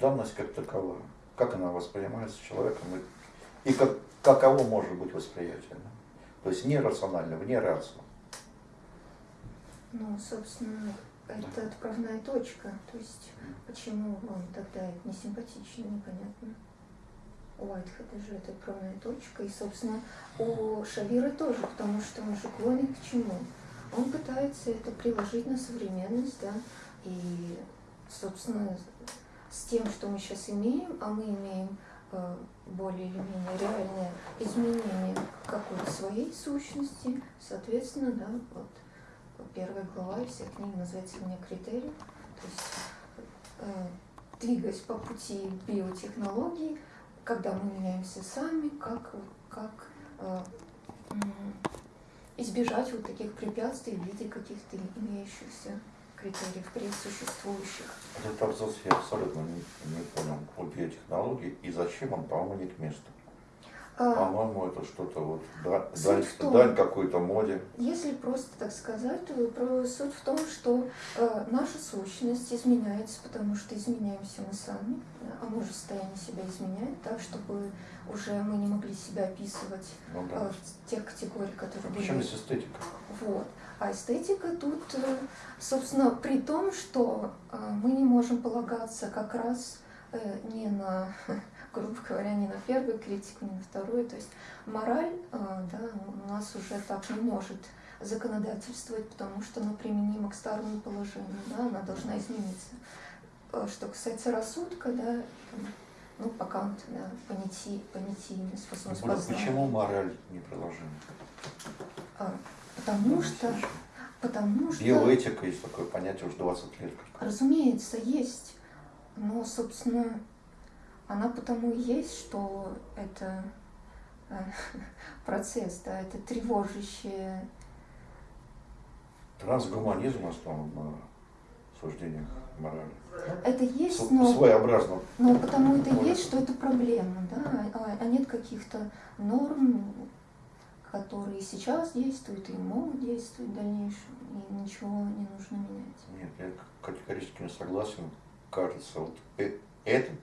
данность как такова, как она воспринимается человеком и, и как, каково может быть восприятие. Да? То есть нерационально, вне рации. Ну, собственно, это отправная точка. То есть, почему вам тогда это не симпатично, непонятно. У Уайтхеда же это отправная точка. И, собственно, у Шавира тоже, потому что он же клонит к чему? Он пытается это приложить на современность, да, и, собственно, с тем, что мы сейчас имеем, а мы имеем э, более или менее реальное изменение какой-то своей сущности, соответственно, да, вот первая глава из всех книг называется «Мне критерий», то есть э, двигаясь по пути биотехнологий, когда мы меняемся сами, как, как э, избежать вот таких препятствий в виде каких-то имеющихся критериев пресуществующих. Этот абзац я абсолютно не, не понял по биотехнологии и зачем он, по-моему, не к месту. А, По-моему, это что-то вот дань, том, дань какой-то моде. Если просто так сказать, то суть в том, что э, наша сущность изменяется, потому что изменяемся мы сами, а мы же состояние себя изменяет так, чтобы уже мы не могли себя описывать ну, да. э, в тех категориях, которые Причем были. Причем эстетика. Вот. А эстетика тут, э, собственно, при том, что э, мы не можем полагаться как раз э, не на грубо говоря, не на первую критику, не на вторую. То есть мораль а, да, у нас уже так не может законодательствовать, потому что она применима к старому положению, да, она должна измениться. А что касается рассудка, да, ну, пока он да, понятий, понятийный способность познания. Почему мораль не приложима? Потому что... Потому что... Биоэтика есть такое понятие уже 20 лет. Разумеется, есть. Но, собственно, она потому и есть, что это э, процесс, да, это тревожащее. Трансгуманизм основан на суждениях морали. Это есть, но... Своеобразно. Но потому это есть, что это проблема, да, а, а нет каких-то норм, которые сейчас действуют и могут действовать в дальнейшем, и ничего не нужно менять. Нет, я категорически не согласен. Кажется, вот э, этот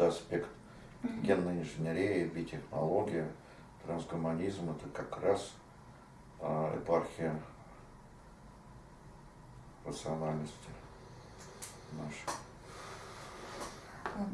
это аспект генной инженерии, биотехнология, трансгуманизм, это как раз а, епархия рациональности нашей.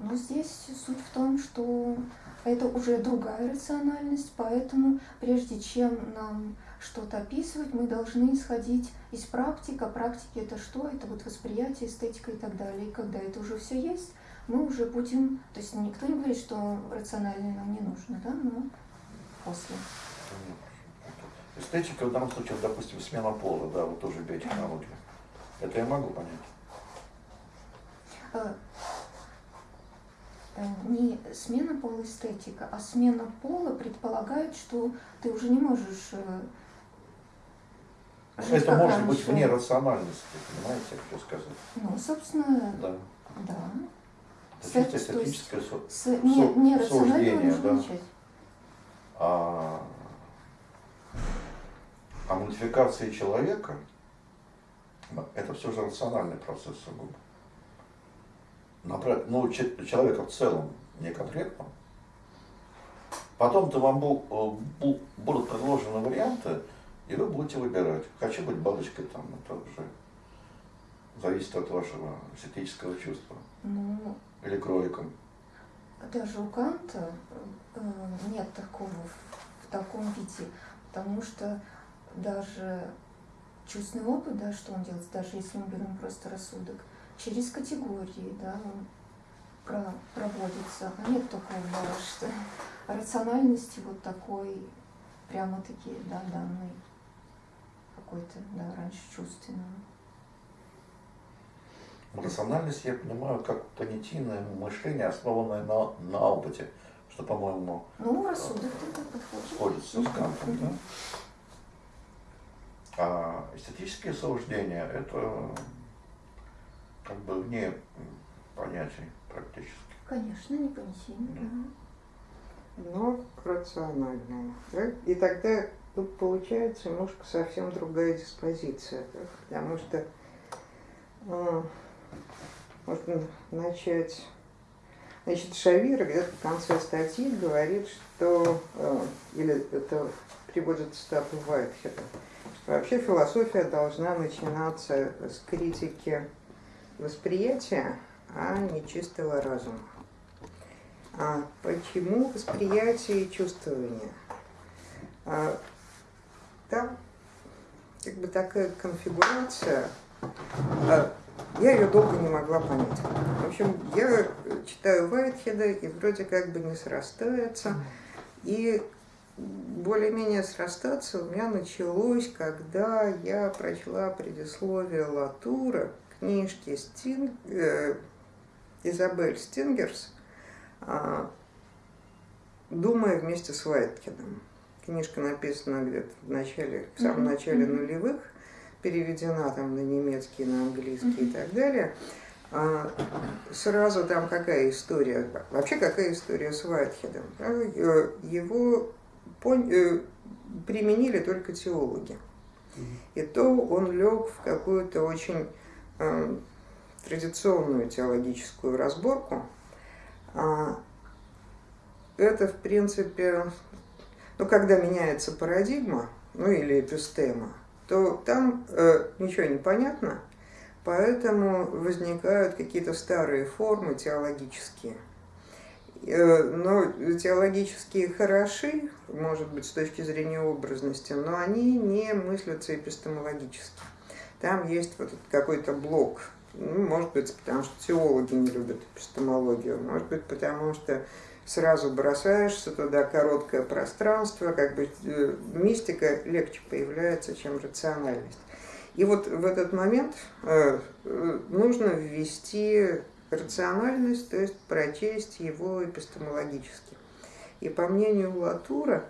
Но здесь суть в том, что это уже другая рациональность, поэтому прежде чем нам что-то описывать, мы должны исходить из практики. А практики это что? Это вот восприятие, эстетика и так далее. И когда это уже все есть, мы уже будем, то есть никто не говорит, что рациональное нам не нужно, да, но после. Эстетика в данном случае, допустим, смена пола, да, вот тоже биотехнология. Это я могу понять. Э, не смена пола эстетика, а смена пола предполагает, что ты уже не можешь э, жить Это может раньше. быть вне рациональности, понимаете, я хочу сказать. Ну, собственно, да. да. Это чисто эстетическое с, с, не, не суждение, да. А, а модификация человека, это все же рациональный процесс сугубо. Ну, человека в целом, не конкретно. Потом-то вам будут предложены варианты, и вы будете выбирать. Хочу быть бабочкой там, это уже зависит от вашего эстетического чувства. Ну, или кроликом? Даже у Канта э, нет такого в таком виде, потому что даже чувственный опыт, да, что он делает, даже если мы берем просто рассудок, через категории, да, про, проводится. А нет такого, что рациональности вот такой, прямо-таки, да, данный какой-то, да, раньше чувственный. Рациональность я понимаю как понятийное мышление, основанное на, на опыте, что, по-моему, ну, рассудок сходится с Кантом. Да? А эстетические суждения – это как бы вне понятий практически. Конечно, не понятийно. Да. Но рациональное. Да? И тогда тут получается немножко совсем другая диспозиция, да? потому что а, можно начать Значит, Шавир где-то в конце статьи говорит, что, э, или это приводит цитату Вайтхеда, что вообще философия должна начинаться с критики восприятия, а не чистого разума. А почему восприятие и чувствование? А, там как бы такая конфигурация, а, я ее долго не могла понять. В общем, я читаю Вайтхеда, и вроде как бы не срастается. И более-менее срастаться у меня началось, когда я прочла предисловие Латура книжки Стин, э, Изабель Стингерс э, «Думая вместе с Вайткиным». Книжка написана где-то в начале, в самом начале нулевых, переведена там на немецкий, на английский и так далее. А, сразу там какая история, вообще какая история с Вайтхедом. Э, его пон... Э, применили только теологи. И то он лег в какую-то очень традиционную теологическую разборку. А, это, в принципе, ну, когда меняется парадигма, ну, или эпистема, то там э, ничего не понятно, поэтому возникают какие-то старые формы теологические. Э, но теологические хороши, может быть, с точки зрения образности, но они не мыслятся эпистемологически. Там есть вот какой-то блок, ну, может быть, потому что теологи не любят эпистемологию, может быть, потому что сразу бросаешься туда, короткое пространство, как бы э, мистика легче появляется, чем рациональность. И вот в этот момент э, э, нужно ввести рациональность, то есть прочесть его эпистемологически. И по мнению Латура,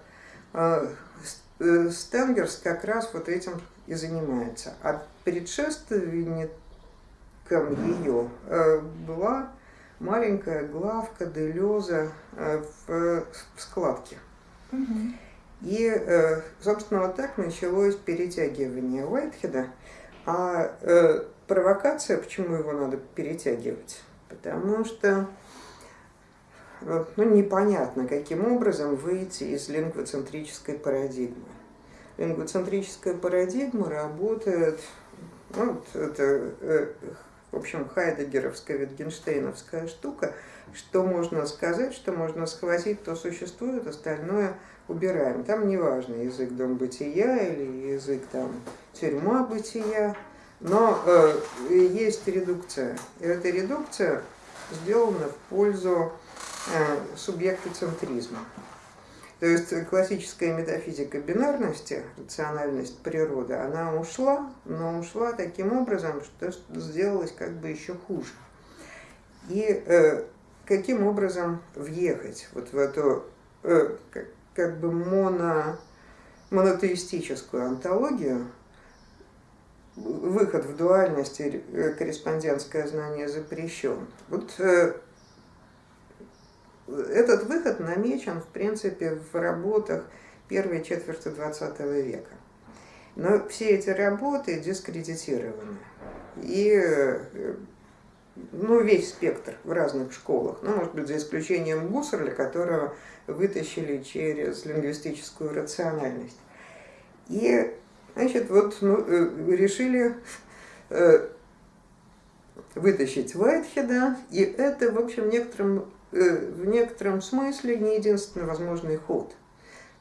Стенгерс как раз вот этим и занимается. А предшественником ее была маленькая главка Делеза э, в, складке. И, э, собственно, вот так началось перетягивание Уайтхеда. А э, провокация, почему его надо перетягивать? Потому что ну, непонятно, каким образом выйти из лингвоцентрической парадигмы. Лингвоцентрическая парадигма работает, ну, вот это в общем, хайдегеровская, витгенштейновская штука, что можно сказать, что можно схватить, то существует, остальное убираем. Там не важно, язык дом бытия или язык там тюрьма бытия, но э, есть редукция. И эта редукция сделана в пользу э, субъектоцентризма. То есть классическая метафизика бинарности, рациональность природы, она ушла, но ушла таким образом, что сделалось как бы еще хуже. И э, каким образом въехать вот в эту э, как, как бы моно, монотеистическую антологию, выход в дуальность и э, корреспондентское знание запрещен. Вот э, этот выход намечен, в принципе, в работах первой четверти XX века. Но все эти работы дискредитированы. И ну, весь спектр в разных школах, ну, может быть, за исключением Гуссерля, которого вытащили через лингвистическую рациональность. И, значит, вот ну, э, решили э, вытащить Уайтхеда, и это, в общем, некоторым в некотором смысле не единственный возможный ход.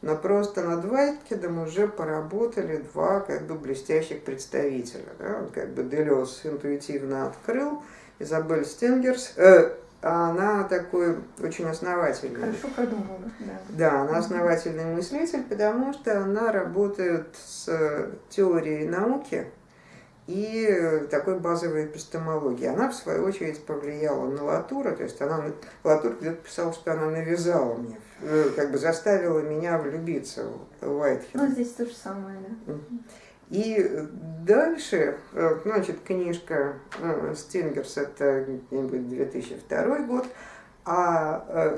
Но просто над Вайткедом уже поработали два как бы блестящих представителя. Да? Как бы Делес интуитивно открыл, Изабель Стенгерс, э, а она такой очень основательный. Хорошо продумала, да. Да, она основательный мыслитель, потому что она работает с теорией науки, и такой базовой эпистемологии. Она, в свою очередь, повлияла на Латура, то есть она, Латур где-то писал, что она навязала мне, э, как бы заставила меня влюбиться в Уайтхед. Ну, здесь то же самое, да. И дальше, э, значит, книжка э, Стингерс, это где-нибудь 2002 год, а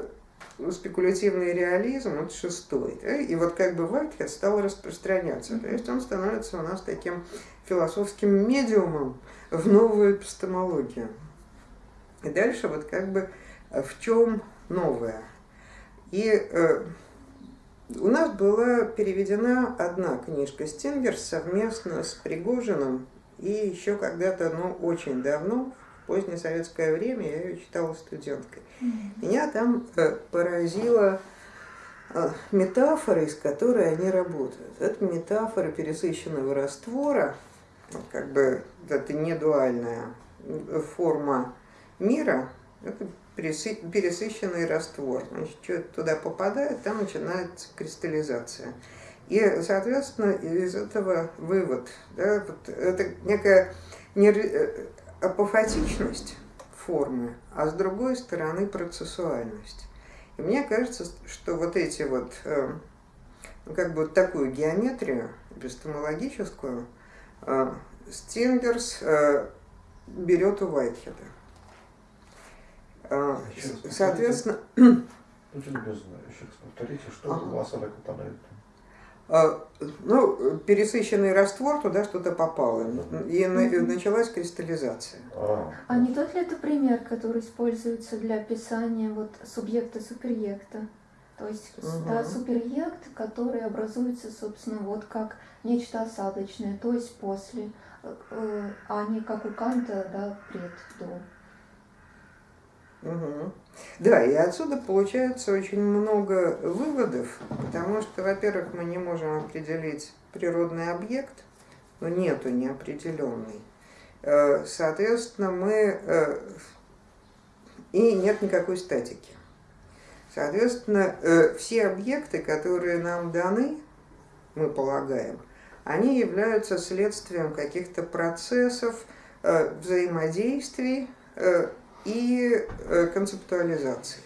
спекулятивный реализм, это шестой. Да? И вот как бы Вайтхед стал распространяться. То есть он становится у нас таким философским медиумом в новую эпистемологию. И дальше вот как бы в чем новое. И э, у нас была переведена одна книжка Стингер совместно с Пригожиным, и еще когда-то, ну, очень давно, в позднее советское время, я ее читала студенткой. Меня там э, поразила э, метафора, из которой они работают. Это метафора пересыщенного раствора, как бы это не дуальная форма мира, это пересыщенный раствор. Значит, что туда попадает, там начинается кристаллизация. И, соответственно, из этого вывод, да, вот это некая не, э, апофатичность формы, а с другой стороны процессуальность. И мне кажется, что вот эти вот, э, ну, как бы вот такую геометрию эпистемологическую Стингерс берет у Вайтхеда. А, соответственно... Еще повторите, что ага. у вас это попадает? А, ну, пересыщенный раствор, туда что-то попало, и началась кристаллизация. А, а не тот ли это пример, который используется для описания вот субъекта-суперъекта? То есть угу. да, суперъект, который образуется, собственно, вот как нечто осадочное, то есть после, э, э, а не как у Канта, да, пред, до. Угу. Да, и отсюда получается очень много выводов, потому что, во-первых, мы не можем определить природный объект, но нету неопределенный. Э, соответственно, мы... И нет никакой статики. Соответственно, э, все объекты, которые нам даны, мы полагаем, они являются следствием каких-то процессов, взаимодействий и э, концептуализации.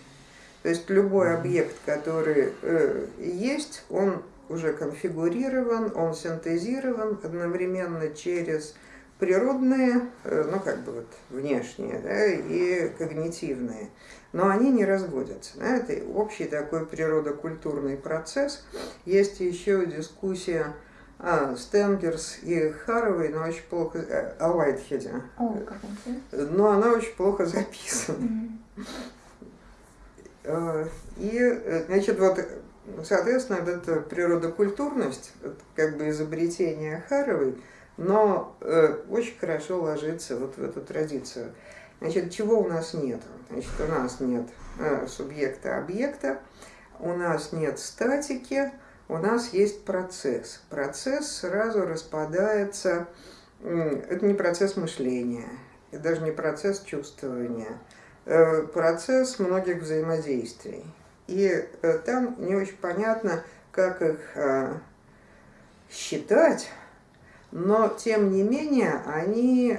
То есть любой объект, который э, есть, он уже конфигурирован, он синтезирован одновременно через природные, э, ну как бы вот внешние, да, и когнитивные. Но они не разводятся. Да, это общий такой природокультурный процесс. Есть еще дискуссия а, Стенгерс и Харовой, но очень плохо... Э, о Уайтхеде. Но она очень плохо записана. Mm. И, значит, вот, соответственно, это природокультурность, как бы изобретение Харовой, но э, очень хорошо ложится вот в эту традицию. Значит, чего у нас нет? Значит, у нас нет э, субъекта-объекта, у нас нет статики, у нас есть процесс. Процесс сразу распадается, это не процесс мышления, это даже не процесс чувствования, э, процесс многих взаимодействий. И э, там не очень понятно, как их э, считать, но тем не менее они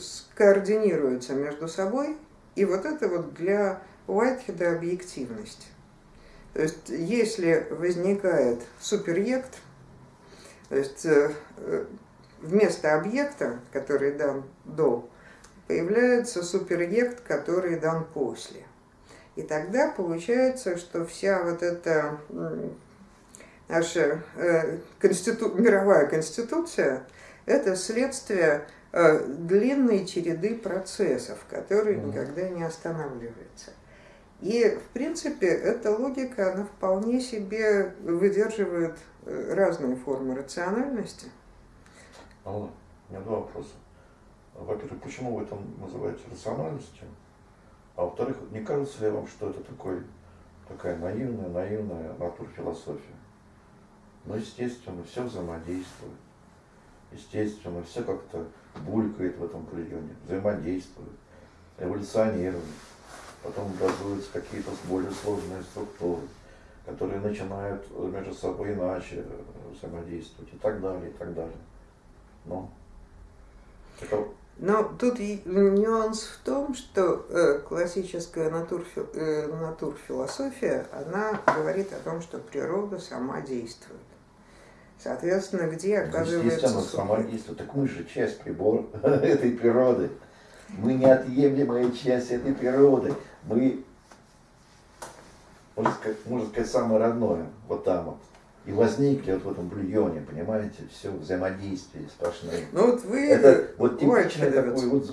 скоординируются между собой, и вот это вот для Уайтхеда объективность. То есть, если возникает суперъект, то есть э, э, вместо объекта, который дан до, появляется суперъект, который дан после. И тогда получается, что вся вот эта наша э, конститу... мировая конституция – это следствие длинной череды процессов, которые никогда не останавливаются. И, в принципе, эта логика, она вполне себе выдерживает э, разные формы рациональности. Алла, у меня два вопроса. Во-первых, почему вы это называете рациональностью? А во-вторых, не кажется ли вам, что это такой, такая наивная, наивная натурфилософия? Ну, естественно, все взаимодействует. Естественно, все как-то булькает в этом бульоне, взаимодействует, эволюционирует потом образуются какие-то более сложные структуры, которые начинают между собой иначе взаимодействовать и так далее, и так далее. Но это... Но тут нюанс в том, что э, классическая э, натурфилософия, она говорит о том, что природа сама действует. Соответственно, где оказывается... Естественно, сама действует. Так мы же часть прибор этой природы. Мы неотъемлемая часть этой природы мы, можно сказать, можно сказать, самое родное, вот там вот. И возникли вот в этом бульоне, понимаете, все взаимодействие сплошные. Ну вот вы... Это вот типичный такой вот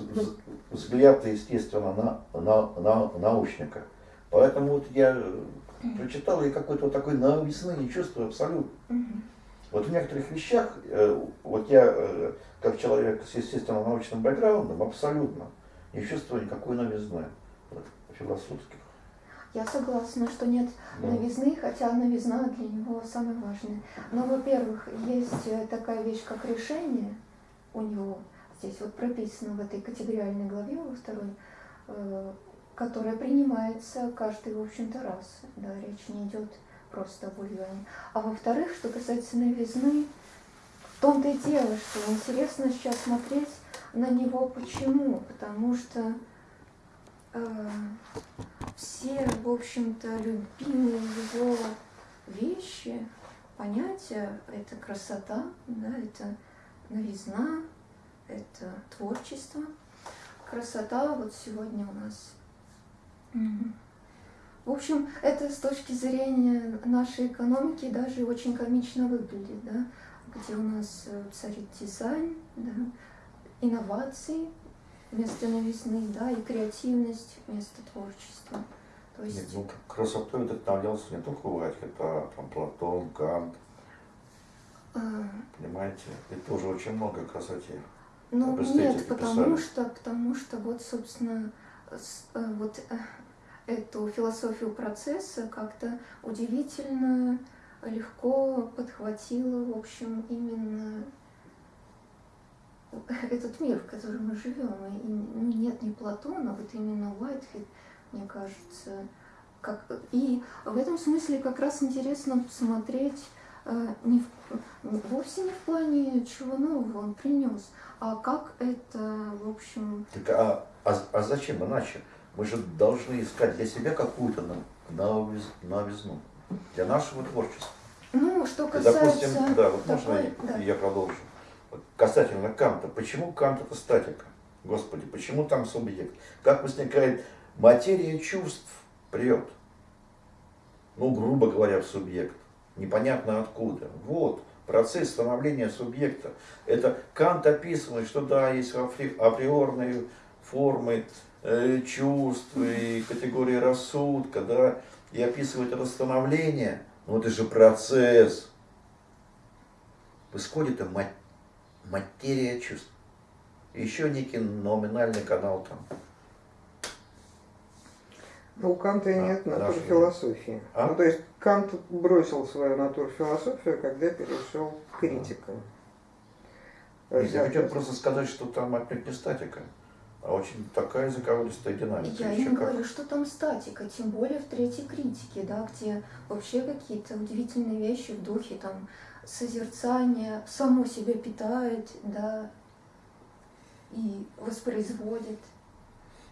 взгляд, естественно, на, на, на научника. Поэтому вот я прочитал и какой-то вот такой новизны не чувствую абсолютно. Вот в некоторых вещах, э, вот я, э, как человек с естественно научным бэкграундом, абсолютно не чувствую никакой новизны вот, философских. Я согласна, что нет да. новизны, хотя новизна для него самая важная. Но, во-первых, есть э, такая вещь, как решение у него. Здесь вот прописано в этой категориальной главе во второй, которая принимается каждый, в общем-то, раз. Да, речь не идет просто бульоне. А во-вторых, что касается новизны, в том-то и дело, что интересно сейчас смотреть на него. Почему? Потому что э, все, в общем-то, любимые его вещи, понятия, это красота, да, это новизна, это творчество. Красота вот сегодня у нас в общем, это с точки зрения нашей экономики даже очень комично выглядит, да, где у нас э, царит дизайн, да, инновации вместо новизны, да, и креативность вместо творчества. То есть... Нет, ну, красотой вдохновлялся не только Вайтхед, а там Платон, Кант. А... Понимаете, и тоже очень много красоте. Ну, нет, потому что, потому что вот, собственно, э, вот э, эту философию процесса как-то удивительно легко подхватила, в общем, именно этот мир, в котором мы живем. И, ну, нет не Платона, вот именно Уайтхед, мне кажется. Как, и в этом смысле как раз интересно посмотреть э, не в, вовсе не в плане чего нового он принес, а как это, в общем... Так, а, а, а зачем иначе? Мы же должны искать для себя какую-то новизну, для нашего творчества. Ну, что касается... И, допустим, да, вот можно да. я продолжу. Касательно Канта. Почему Кант это статика? Господи, почему там субъект? Как возникает материя чувств прет? Ну, грубо говоря, в субъект. Непонятно откуда. Вот, процесс становления субъекта. Это Кант описывает, что да, есть априорные формы Э, чувств и категории рассудка, да, и описывать это становление, ну это же процесс. Исходит материя чувств. Еще некий номинальный канал там. Ну, у Канта а, нет натурфилософии. А? Ну, то есть Кант бросил свою натурфилософию, когда перешел к критикам. Я хотел просто сказать, что там отнюдь не статика а очень такая языковолистая динамика. Я не говорю, что там статика, тем более в третьей критике, да, где вообще какие-то удивительные вещи в духе там созерцания, само себя питает, да, и воспроизводит.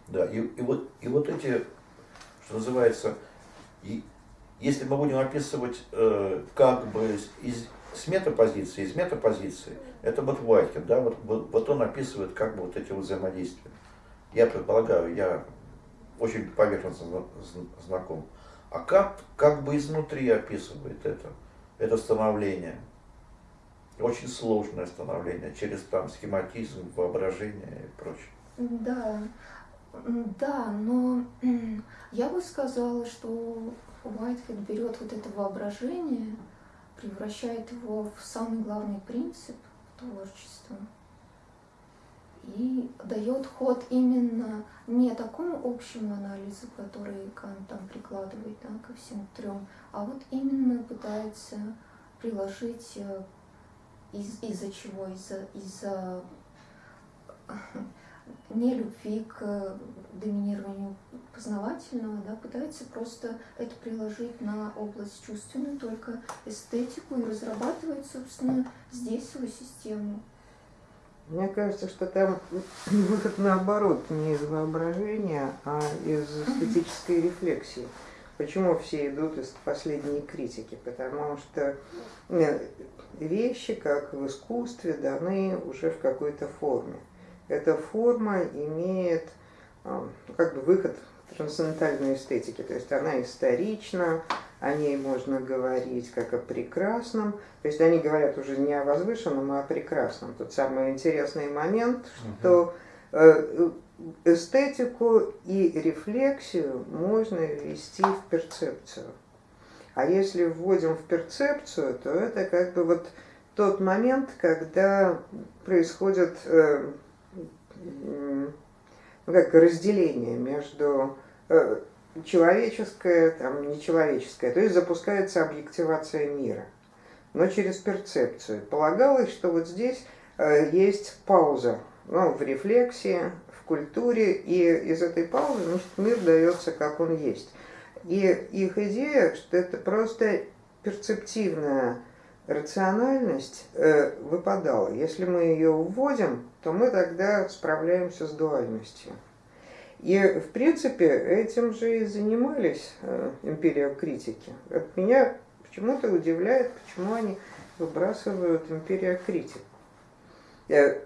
Да, и, и, вот, и вот эти, что называется, и, если мы будем описывать э, как бы из, с метапозиции, из метапозиции, это вот Вайкин, да, вот, вот, вот он описывает как бы вот эти взаимодействия я предполагаю, я очень поверхностно знаком. А как, как бы изнутри описывает это, это становление. Очень сложное становление, через там схематизм, воображение и прочее. Да, да, но я бы сказала, что Уайтхед берет вот это воображение, превращает его в самый главный принцип творчества и дает ход именно не такому общему анализу, который Кант там прикладывает да, ко всем трем, а вот именно пытается приложить э, из, из-за чего? Из-за из не любви к доминированию познавательного, да, пытается просто это приложить на область чувственную, только эстетику и разрабатывает, собственно, здесь свою систему. Мне кажется, что там выход наоборот, не из воображения, а из эстетической рефлексии. Почему все идут из последней критики? Потому что э, вещи, как в искусстве, даны уже в какой-то форме. Эта форма имеет э, как бы выход трансцендентальной эстетике, то есть она исторична, о ней можно говорить как о прекрасном. То есть они говорят уже не о возвышенном, а о прекрасном. Тот самый интересный момент, что э, эстетику и рефлексию можно ввести в перцепцию. А если вводим в перцепцию, то это как бы вот тот момент, когда происходит э, ну, как разделение между э, человеческое, там, нечеловеческое, то есть запускается объективация мира, но через перцепцию. Полагалось, что вот здесь э, есть пауза ну, в рефлексии, в культуре, и из этой паузы значит, мир дается, как он есть. И их идея, что это просто перцептивная рациональность э, выпадала. Если мы ее вводим, то мы тогда справляемся с дуальностью. И, в принципе, этим же и занимались э, империокритики. От меня почему-то удивляет, почему они выбрасывают империокритик. Э,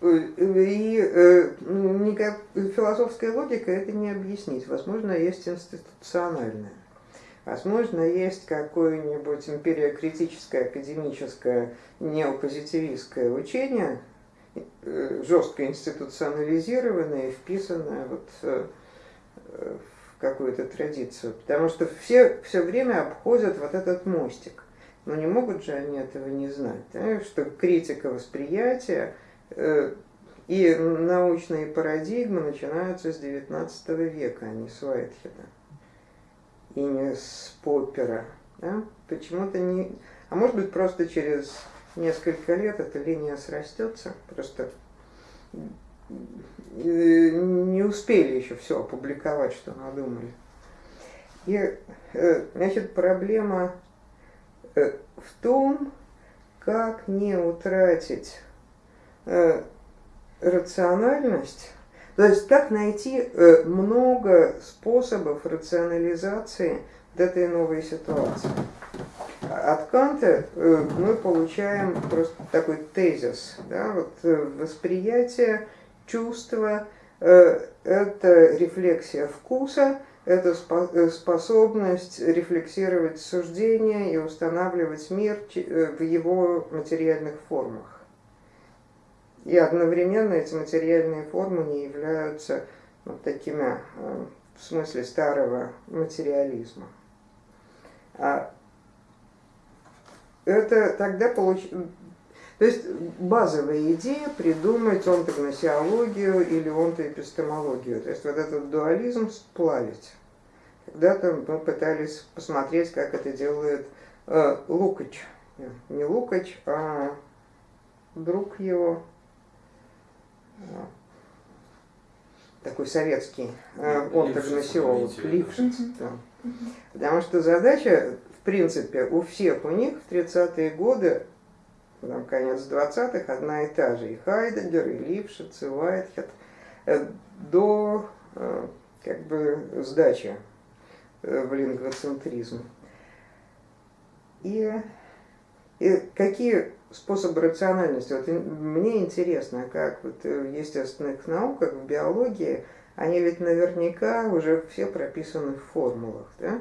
и э, никак, философская логика это не объяснить. Возможно, есть институциональная. Возможно, есть какое-нибудь империокритическое, академическое, неопозитивистское учение, э, жестко институционализированное и вписанное вот э, в какую-то традицию. Потому что все все время обходят вот этот мостик. Но не могут же они этого не знать, да? что критика восприятия Э, и научные парадигмы начинаются с XIX века, а не с Уайтхеда. И не с Поппера. Да? Почему-то не... А может быть, просто через несколько лет эта линия срастется. Просто э, не успели еще все опубликовать, что надумали. И, э, значит, проблема в том, как не утратить э, рациональность, то есть как найти э, много способов рационализации этой новой ситуации. От Канта э, мы получаем просто такой тезис, да, вот э, восприятие, чувство, э, это рефлексия вкуса, это способность рефлексировать суждения и устанавливать мир в его материальных формах. И одновременно эти материальные формы не являются ну, такими, в смысле старого материализма. А это тогда получ... То есть базовая идея придумать онтогносиологию или онтоэпистемологию. То есть вот этот дуализм сплавить. Когда-то мы пытались посмотреть, как это делает э, Лукач. Не Лукач, а друг его, такой советский э, онтогносиолог Лившиц. Да. Потому что задача, принципе, у всех у них в 30-е годы, там, конец 20-х, одна и та же. И Хайдегер, и Лившиц, и Уайтхед. Э, до э, как бы сдачи в лингвоцентризм. И, и какие способы рациональности. Вот мне интересно, как вот в естественных науках, в биологии, они ведь наверняка уже все прописаны в формулах. Да?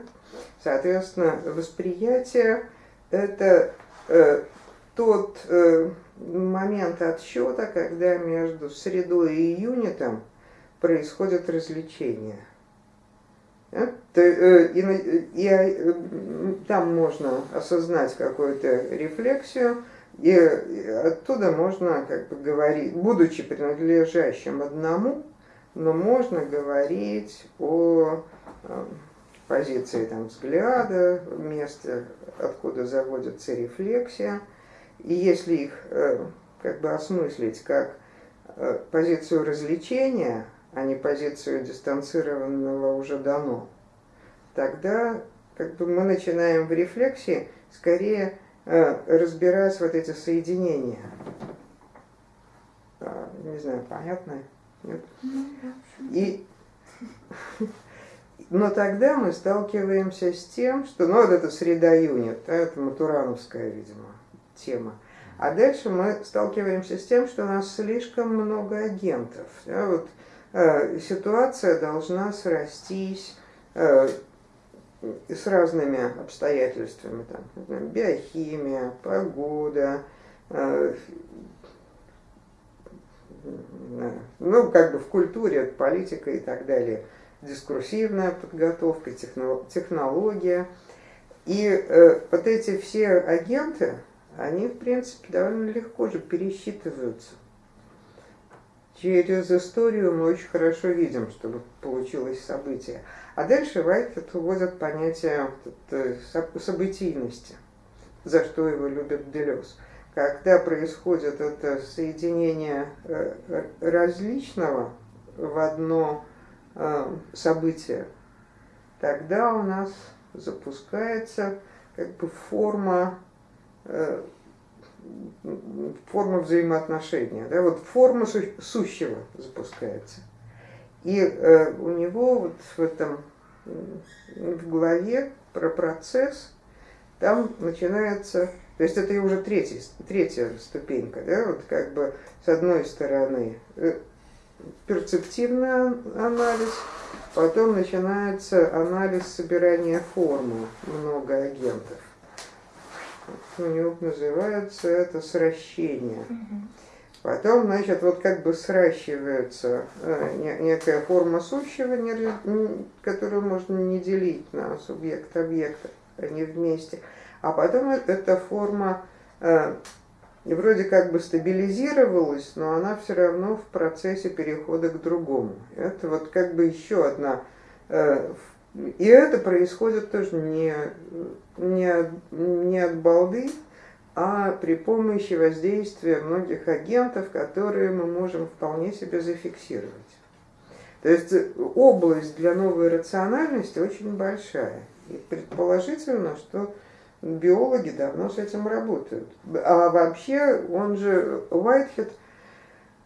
Соответственно, восприятие – это э, тот э, момент отсчета, когда между средой и юнитом происходит развлечение. Э, и, и, и э, там можно осознать какую-то рефлексию, и оттуда можно как бы говорить, будучи принадлежащим одному, но можно говорить о э, позиции там, взгляда, месте, откуда заводится рефлексия. И если их э, как бы осмыслить как э, позицию развлечения, а не позицию дистанцированного уже дано, тогда как бы мы начинаем в рефлексии скорее Э, разбирать вот эти соединения. А, не знаю, понятно? И, но тогда мы сталкиваемся с тем, что, ну вот это среда юнит, да, это матурановская, видимо, тема. А дальше мы сталкиваемся с тем, что у нас слишком много агентов. Да, вот, э, ситуация должна срастись, э, с разными обстоятельствами, там, биохимия, погода, э, ну, как бы в культуре, политика и так далее, дискурсивная подготовка, технология. И э, вот эти все агенты, они, в принципе, довольно легко же пересчитываются. Через историю мы очень хорошо видим, что получилось событие. А дальше Вайтхед уводит понятие э, событийности, за что его любит Делес. Когда происходит это соединение э, различного в одно э, событие, тогда у нас запускается как бы форма форма взаимоотношения, да, вот форма сущего запускается. И э, у него вот в этом, в главе про процесс, там начинается, то есть это уже третья, третья ступенька, да, вот как бы с одной стороны э, перцептивный анализ, потом начинается анализ собирания формы, много агентов. У него называется это сращение. Потом, значит, вот как бы сращивается э, некая форма сущего, которую можно не делить на субъект объекта, они вместе. А потом эта форма э, вроде как бы стабилизировалась, но она все равно в процессе перехода к другому. Это вот как бы еще одна... Э, и это происходит тоже не, не, не от балды, а при помощи воздействия многих агентов, которые мы можем вполне себе зафиксировать. То есть область для новой рациональности очень большая. И предположительно, что биологи давно с этим работают. А вообще, он же, Уайтхед,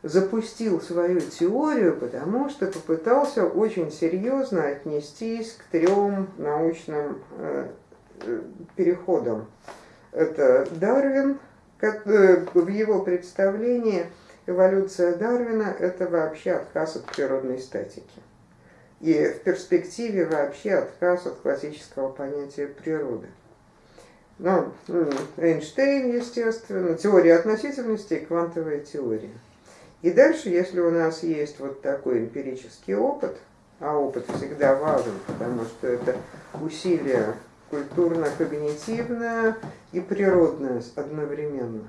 запустил свою теорию, потому что попытался очень серьезно отнестись к трем научным э, переходам это Дарвин, э, в его представлении эволюция Дарвина – это вообще отказ от природной статики. И в перспективе вообще отказ от классического понятия природы. Ну, Эйнштейн, естественно, теория относительности и квантовая теория. И дальше, если у нас есть вот такой эмпирический опыт, а опыт всегда важен, потому что это усилие культурно-когнитивное и природное одновременно,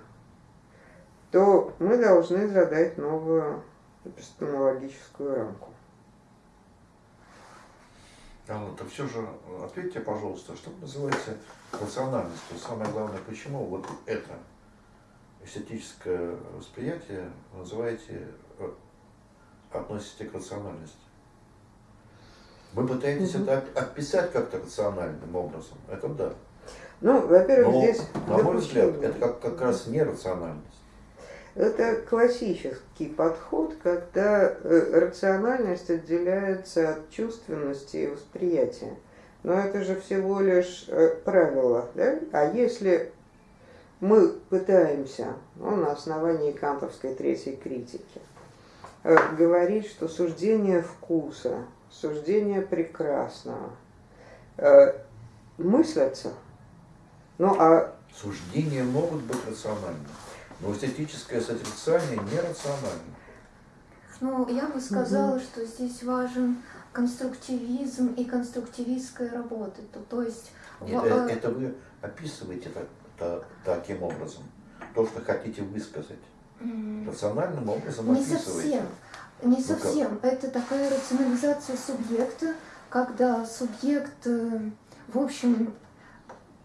то мы должны задать новую эпистемологическую рамку. Алла, так все же ответьте, пожалуйста, что вы называете рациональностью? Самое главное, почему вот это эстетическое восприятие называете, э, относите к рациональности? Вы пытаетесь угу. это описать как-то рациональным образом. Это да. Ну, во-первых, здесь... На мой взгляд, это как, как раз нерациональность. Это классический подход, когда э, рациональность отделяется от чувственности и восприятия. Но это же всего лишь э, правило. Да? А если мы пытаемся, ну, на основании кантовской третьей критики, э, говорить, что суждение вкуса суждения прекрасного. Мыслятся. Ну, а... Суждения могут быть рациональными, но эстетическое созерцание нерационально. Ну, я бы сказала, угу. что здесь важен конструктивизм и конструктивистская работа. То, то есть... Нет, в... Это вы описываете так, так, таким образом, то, что хотите высказать. Рациональным образом Не совсем. Не ну совсем. Ну Это такая рационализация субъекта, когда субъект, э, в общем,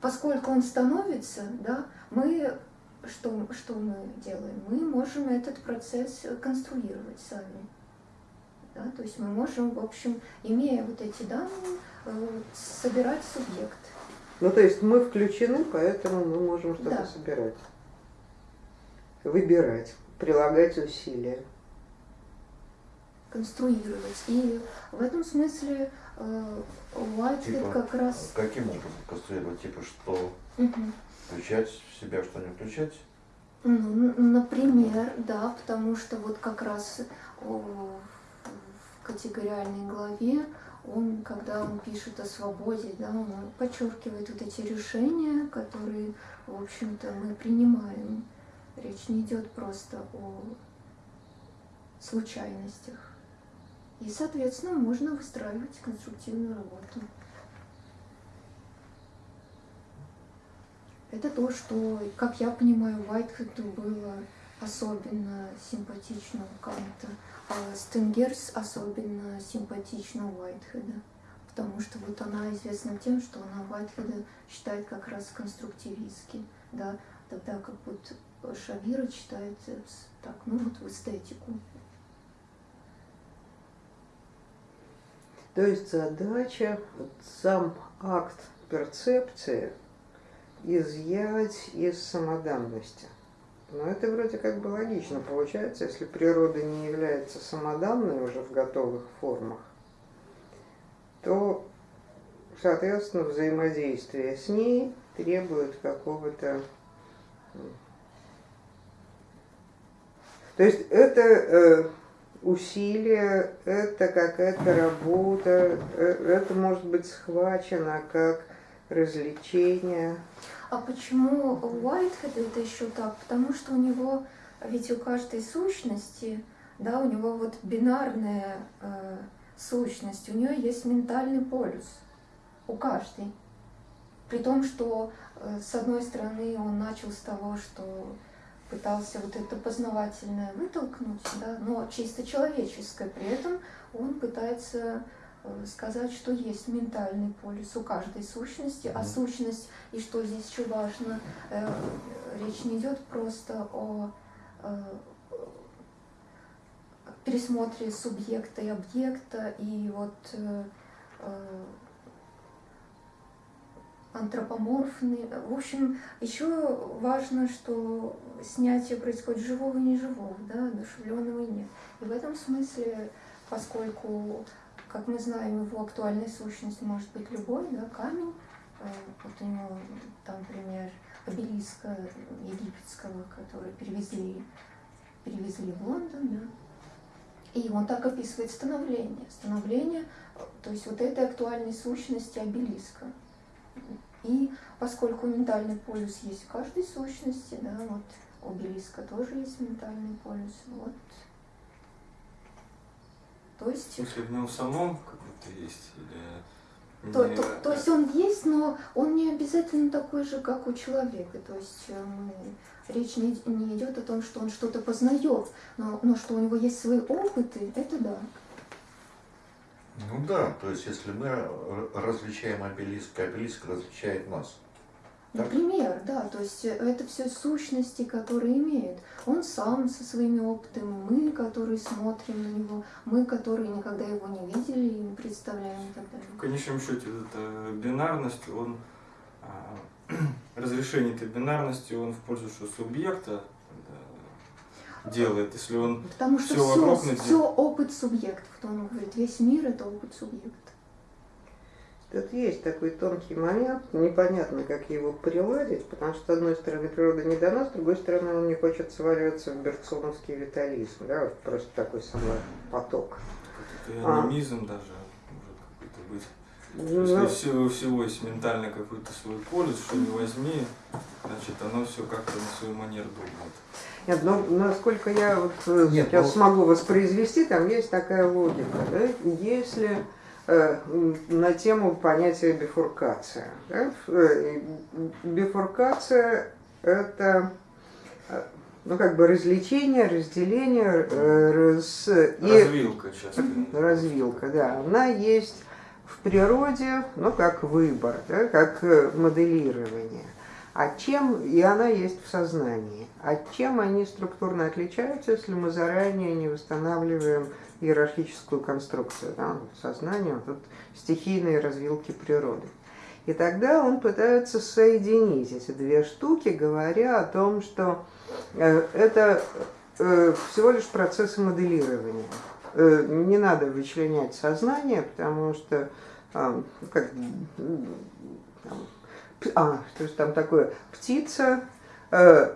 поскольку он становится, да, мы что, что мы делаем? Мы можем этот процесс конструировать сами. Да? То есть мы можем, в общем, имея вот эти данные, э, собирать субъект. Ну, то есть мы включены, поэтому мы можем что-то да. собирать. Выбирать, прилагать усилия конструировать. И в этом смысле э, Уайтхед типа, как раз... Каким образом конструировать? Типа что? Угу. Включать в себя, что не включать? Ну, например, да, потому что вот как раз в категориальной главе он, когда он пишет о свободе, да, он подчеркивает вот эти решения, которые, в общем-то, мы принимаем. Речь не идет просто о случайностях. И, соответственно, можно выстраивать конструктивную работу. Это то, что, как я понимаю, Уайтхеду было особенно симпатично Канта, а Стенгерс особенно симпатично Уайтхеда. Потому что вот она известна тем, что она Уайтхеда считает как раз конструктивистски, да, тогда как вот Шавира читает так, ну вот в эстетику. То есть задача, вот сам акт перцепции изъять из самоданности. Но это вроде как бы логично получается, если природа не является самоданной уже в готовых формах, то, соответственно, взаимодействие с ней требует какого-то... То есть это э, усилие, это какая-то работа, э, это может быть схвачено как развлечение. А почему Уайтхед это еще так? Потому что у него, ведь у каждой сущности, да, у него вот бинарная э, сущность, у нее есть ментальный полюс, у каждой. При том, что э, с одной стороны он начал с того, что пытался вот это познавательное вытолкнуть, да, но чисто человеческое. При этом он пытается сказать, что есть ментальный полюс у каждой сущности, а сущность, и что здесь еще важно, э, речь не идет просто о э, пересмотре субъекта и объекта, и вот антропоморфный. В общем, еще важно, что снятие происходит живого и неживого, да, одушевленного и нет. И в этом смысле, поскольку, как мы знаем, его актуальной сущностью может быть любой, да, камень, э, вот у него там пример обелиска египетского, который перевезли, перевезли в Лондон, да, и он так описывает становление. Становление, то есть вот этой актуальной сущности обелиска. И поскольку ментальный полюс есть в каждой сущности, да, вот у обелиска тоже есть ментальный полюс, вот. То есть... В смысле, в нем самом какой-то есть? Или... То, то, то есть он есть, но он не обязательно такой же, как у человека. То есть э, мы, речь не, не идет о том, что он что-то познает, но, но что у него есть свои опыты, это да. Ну да, то есть если мы различаем обелиск, обелиск различает нас. Например, да, то есть это все сущности, которые имеют. Он сам со своими опытами, мы, которые смотрим на него, мы, которые никогда его не видели и не представляем и так далее. В конечном счете, эта бинарность, он а, разрешение этой бинарности, он в пользу что субъекта, делает, если он Потому что все, все, вокруг все опыт субъектов. То он говорит, весь мир это опыт субъекта. Тут есть такой тонкий момент, непонятно, как его приладить, потому что, с одной стороны, природа не дана, с другой стороны, он не хочет сваливаться в берцоновский витализм, да, вот просто такой самый поток. Это анимизм а. даже может какой-то быть. Ну, Если всего, всего есть ментальный какой-то свой полюс, что не возьми, значит, оно все как-то на свою манеру думает. Нет, ну, насколько я вот э, Нет, сейчас ну... смогу воспроизвести, там есть такая логика. Да? Если на тему понятия бифуркация. Э, бифуркация – это э, ну, как бы развлечение, разделение, раз, развилка, и, развилка, да, она есть в природе, ну, как выбор, да, как моделирование. А чем, и она есть в сознании, а чем они структурно отличаются, если мы заранее не восстанавливаем иерархическую конструкцию, да, сознание, вот стихийные развилки природы. И тогда он пытается соединить эти две штуки, говоря о том, что э, это э, всего лишь процессы моделирования. Э, не надо вычленять сознание, потому что как, а, что же там такое, птица э,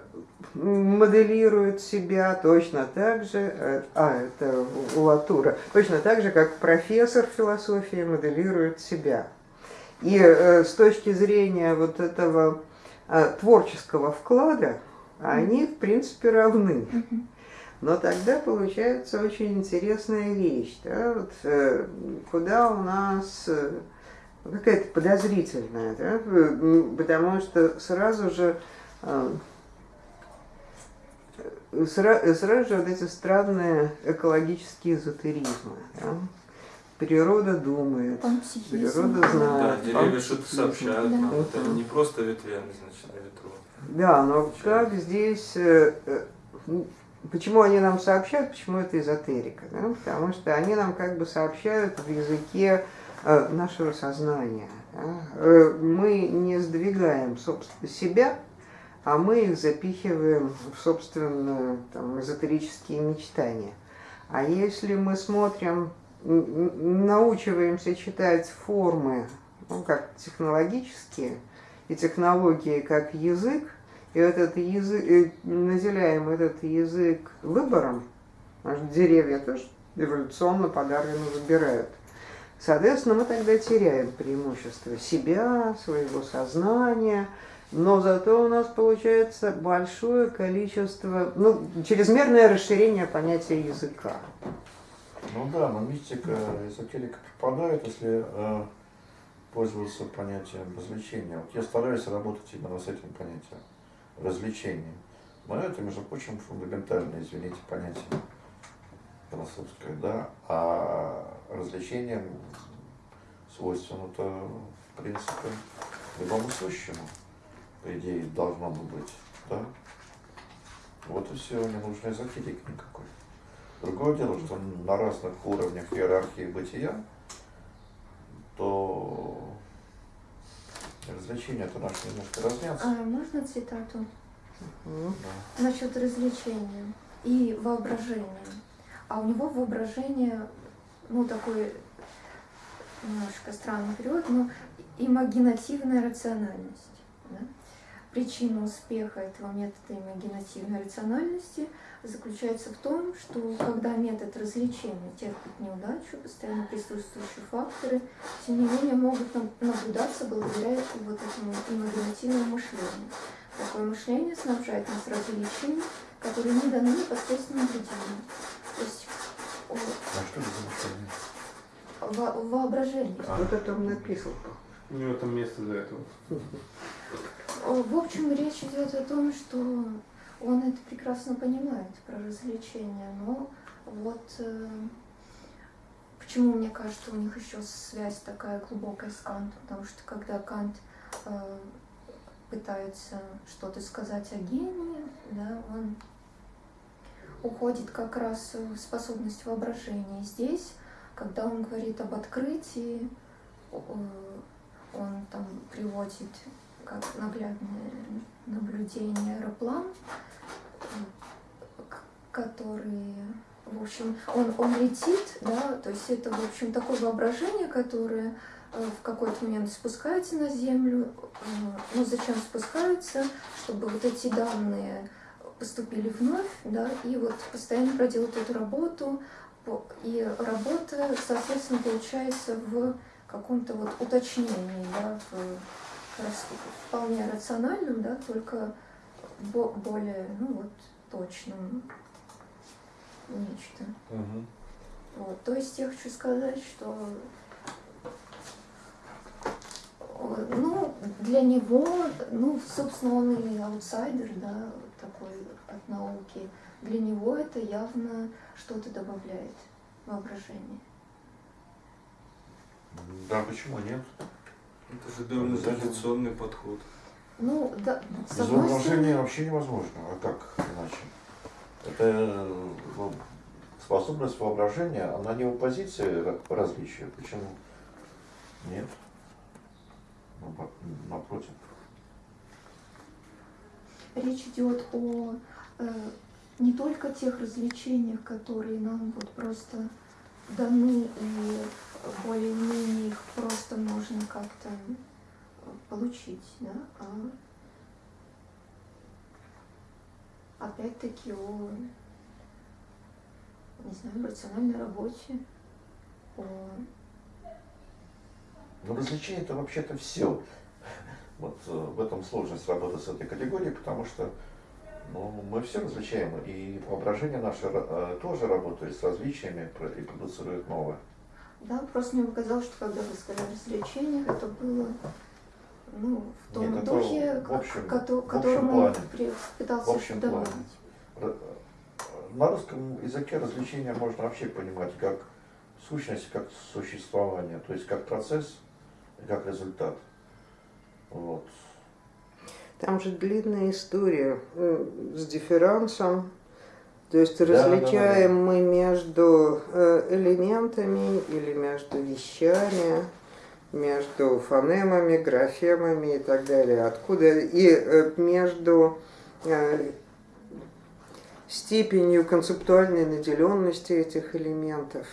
моделирует себя точно так же, э, а, это у Латура, точно так же, как профессор философии моделирует себя. И э, с точки зрения вот этого э, творческого вклада, они, в принципе, равны. Но тогда получается очень интересная вещь, да, вот, э, куда у нас э, какая-то подозрительная, да, потому что сразу же э, сразу, сразу же вот эти странные экологические эзотеризмы. Да? Природа думает, природа знает. Да, деревья что-то сообщают, да. вот это не просто ветвями, значит, на ветру. Да, но как здесь Почему они нам сообщают, почему это эзотерика? Да? Потому что они нам как бы сообщают в языке э, нашего сознания. Э, мы не сдвигаем себя, а мы их запихиваем в, собственно, там, эзотерические мечтания. А если мы смотрим, научиваемся читать формы, ну, как технологические, и технологии как язык, и этот язык, и наделяем этот язык выбором, деревья тоже эволюционно подарено выбирают. Соответственно, мы тогда теряем преимущество себя, своего сознания, но зато у нас получается большое количество, ну, чрезмерное расширение понятия языка. Ну да, но мистика, эзотерика пропадает, если э, пользоваться понятием развлечения. Вот я стараюсь работать именно с этим понятием развлечением. Но это, между прочим, фундаментальное, извините, понятие философское, да, а развлечением свойственно-то, в принципе, любому сущему, по идее, должно бы быть, да. Вот и все, не нужно эзотерики никакой. Другое дело, что на разных уровнях иерархии бытия, то развлечения-то наши немножко разнятся. А можно цитату? Угу. Да. Насчет развлечения и воображения. А у него воображение, ну, такой немножко странный период, но имагинативная рациональность. Да? Причина успеха этого метода имагинативной рациональности заключается в том, что когда метод развлечения терпит неудачу, постоянно присутствующие факторы, тем не менее могут наблюдаться благодаря вот этому имагинативному мышлению. Такое мышление снабжает нас развлечениями, которые не даны непосредственно наблюдению. То есть а что это за мышление? Во воображение. А. Вот это он написал. У него там место для этого. В общем, речь идет о том, что он это прекрасно понимает про развлечения, но вот э, почему мне кажется, у них еще связь такая глубокая с Кантом, потому что когда Кант э, пытается что-то сказать о гении, да, он уходит как раз способность воображения. Здесь, когда он говорит об открытии, э, он там приводит как наглядное наблюдение аэроплан, который, в общем, он, он летит, да, то есть это, в общем, такое воображение, которое э, в какой-то момент спускается на Землю. Э, ну, зачем спускается? Чтобы вот эти данные поступили вновь, да, и вот постоянно проделать эту работу, и работа, соответственно, получается в каком-то вот уточнении, да, в вполне рациональным, да, только более, ну вот, точным нечто. Угу. Вот. То есть я хочу сказать, что ну, для него, ну, собственно, он и аутсайдер, да, такой от науки. Для него это явно что-то добавляет воображение. Да, почему нет? Это же довольно традиционный подход. Ну, да, Без воображения вообще невозможно. А как иначе? Это ну, способность воображения, она не в оппозиции различия. Почему? Нет. Напротив. Речь идет о э, не только тех развлечениях, которые нам вот просто даны и более-менее их просто можно как-то получить, да, а опять-таки о, не знаю, рациональной работе, о... Ну, развлечение это вообще-то все. Вот э, в этом сложность работы с этой категорией, потому что Ну, мы все различаем, и воображение наше э, тоже работает с различиями и продуцирует новое. Да, просто мне показалось, что когда вы сказали развлечениях, это было ну, в том Нет, духе, в общем, к в которому пытался в общем плане. На русском языке развлечения можно вообще понимать как сущность, как существование, то есть как процесс и как результат. Вот. Там же длинная история э, с дифферансом. То есть различаем да, да, да. мы между э, элементами или между вещами, между фонемами, графемами и так далее. Откуда и э, между степенью концептуальной наделенности этих элементов.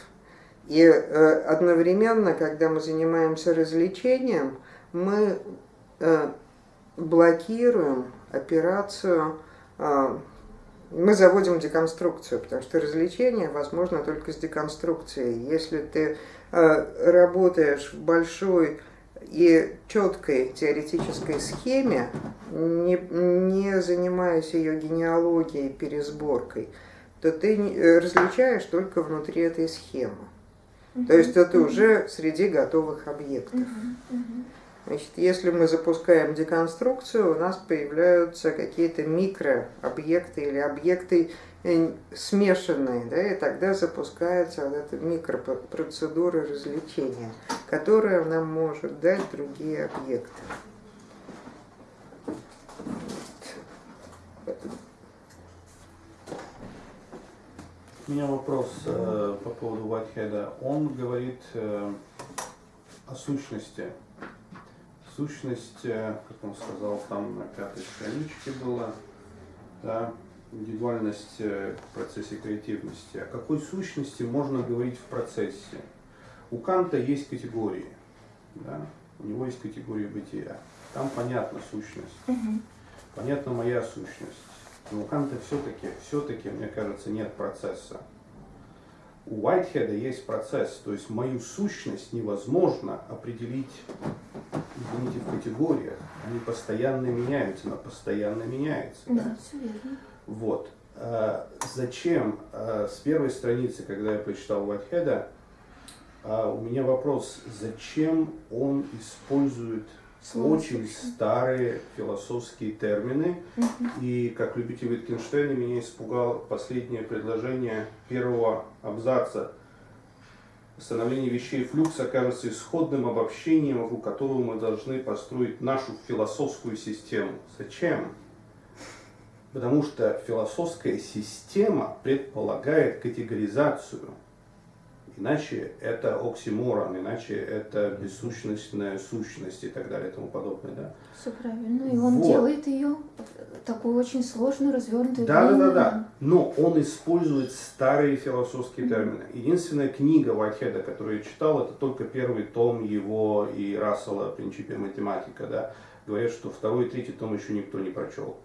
И одновременно, когда мы занимаемся развлечением, мы блокируем операцию, а, мы заводим деконструкцию, потому что развлечение возможно только с деконструкцией. Если ты а, работаешь в большой и четкой теоретической схеме, не, не занимаясь ее генеалогией, пересборкой, то ты э, различаешь только внутри этой схемы. То есть это уже среди готовых объектов. Значит, если мы запускаем деконструкцию, у нас появляются какие-то микрообъекты или объекты э, смешанные, да, и тогда запускается вот эта микропроцедура развлечения, которая нам может дать другие объекты. У меня вопрос э, по поводу Whitehead. Он говорит э, о сущности сущность, э, как он сказал, там на пятой страничке было, да, индивидуальность э, в процессе креативности. О какой сущности можно говорить в процессе? У Канта есть категории, да, у него есть категории бытия. Там понятна сущность, угу. понятна моя сущность. Но у Канта все-таки, все-таки, мне кажется, нет процесса. У Уайтхеда есть процесс, то есть мою сущность невозможно определить извините, в категориях, они постоянно меняются, она постоянно меняется. Да, да? все верно. Вот. А, зачем а, с первой страницы, когда я прочитал Вайтхеда, а, у меня вопрос, зачем он использует очень старые философские термины. И как любитель Wittgensteina меня испугал последнее предложение первого абзаца – Становление вещей флюкс окажется исходным обобщением, вокруг которого мы должны построить нашу философскую систему. Зачем? Потому что философская система предполагает категоризацию – Иначе это оксиморон, иначе это бессущностная сущность и так далее и тому подобное. Да? Все правильно. И он вот. делает ее такую очень сложную, развернутую. Да, да, да, да. Но он использует старые философские термины. Единственная книга Вайтхеда, которую я читал, это только первый том его и Рассела «Принципе математика». Да? Говорят, что второй и третий том еще никто не прочел.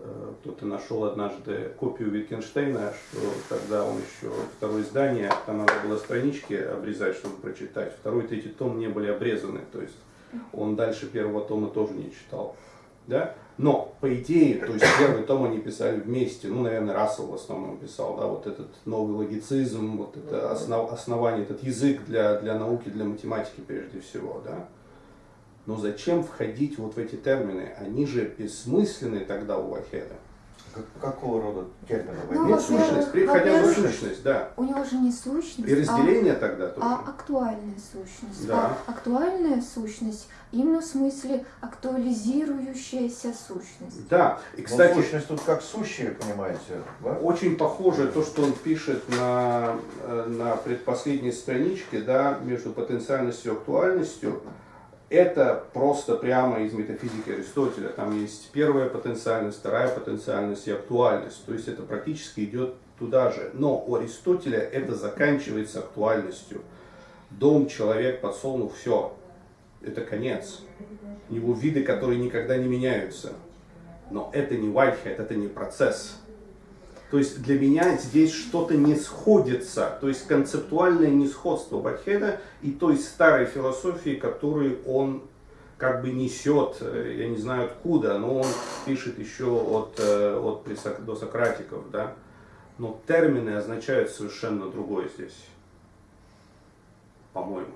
Э, кто-то нашел однажды копию Wittgensteina, что тогда он еще второе издание, там надо было странички обрезать, чтобы прочитать. Второй и третий том не были обрезаны, то есть он дальше первого тома тоже не читал. Да? Но, по идее, то есть первый том они писали вместе, ну, наверное, Рассел в основном писал, да, вот этот новый логицизм, вот это основ, основание, этот язык для, для науки, для математики прежде всего, да. Но зачем входить вот в эти термины? Они же бессмысленны тогда у Вахеда. Какого рода термины? Ну, Нет сущность, хотя бы сущность, да. У него же не сущность, И разделение а, тогда тоже. А актуальная сущность. Да. А актуальная сущность именно в смысле актуализирующаяся сущность. Да. И, кстати, Но сущность тут как сущая, понимаете, да? Очень похоже то, что он пишет на, э, на предпоследней страничке, да, между потенциальностью и актуальностью это просто прямо из метафизики Аристотеля. Там есть первая потенциальность, вторая потенциальность и актуальность. То есть это практически идет туда же. Но у Аристотеля это заканчивается актуальностью. Дом, человек, подсолнух, все. Это конец. У него виды, которые никогда не меняются. Но это не Whitehead, это не процесс. То есть для меня здесь что-то не сходится, то есть концептуальное несходство Бахеда и той старой философии, которую он как бы несет, э, я не знаю откуда, но он пишет еще от, э, от досократиков, да, но термины означают совершенно другое здесь, по-моему.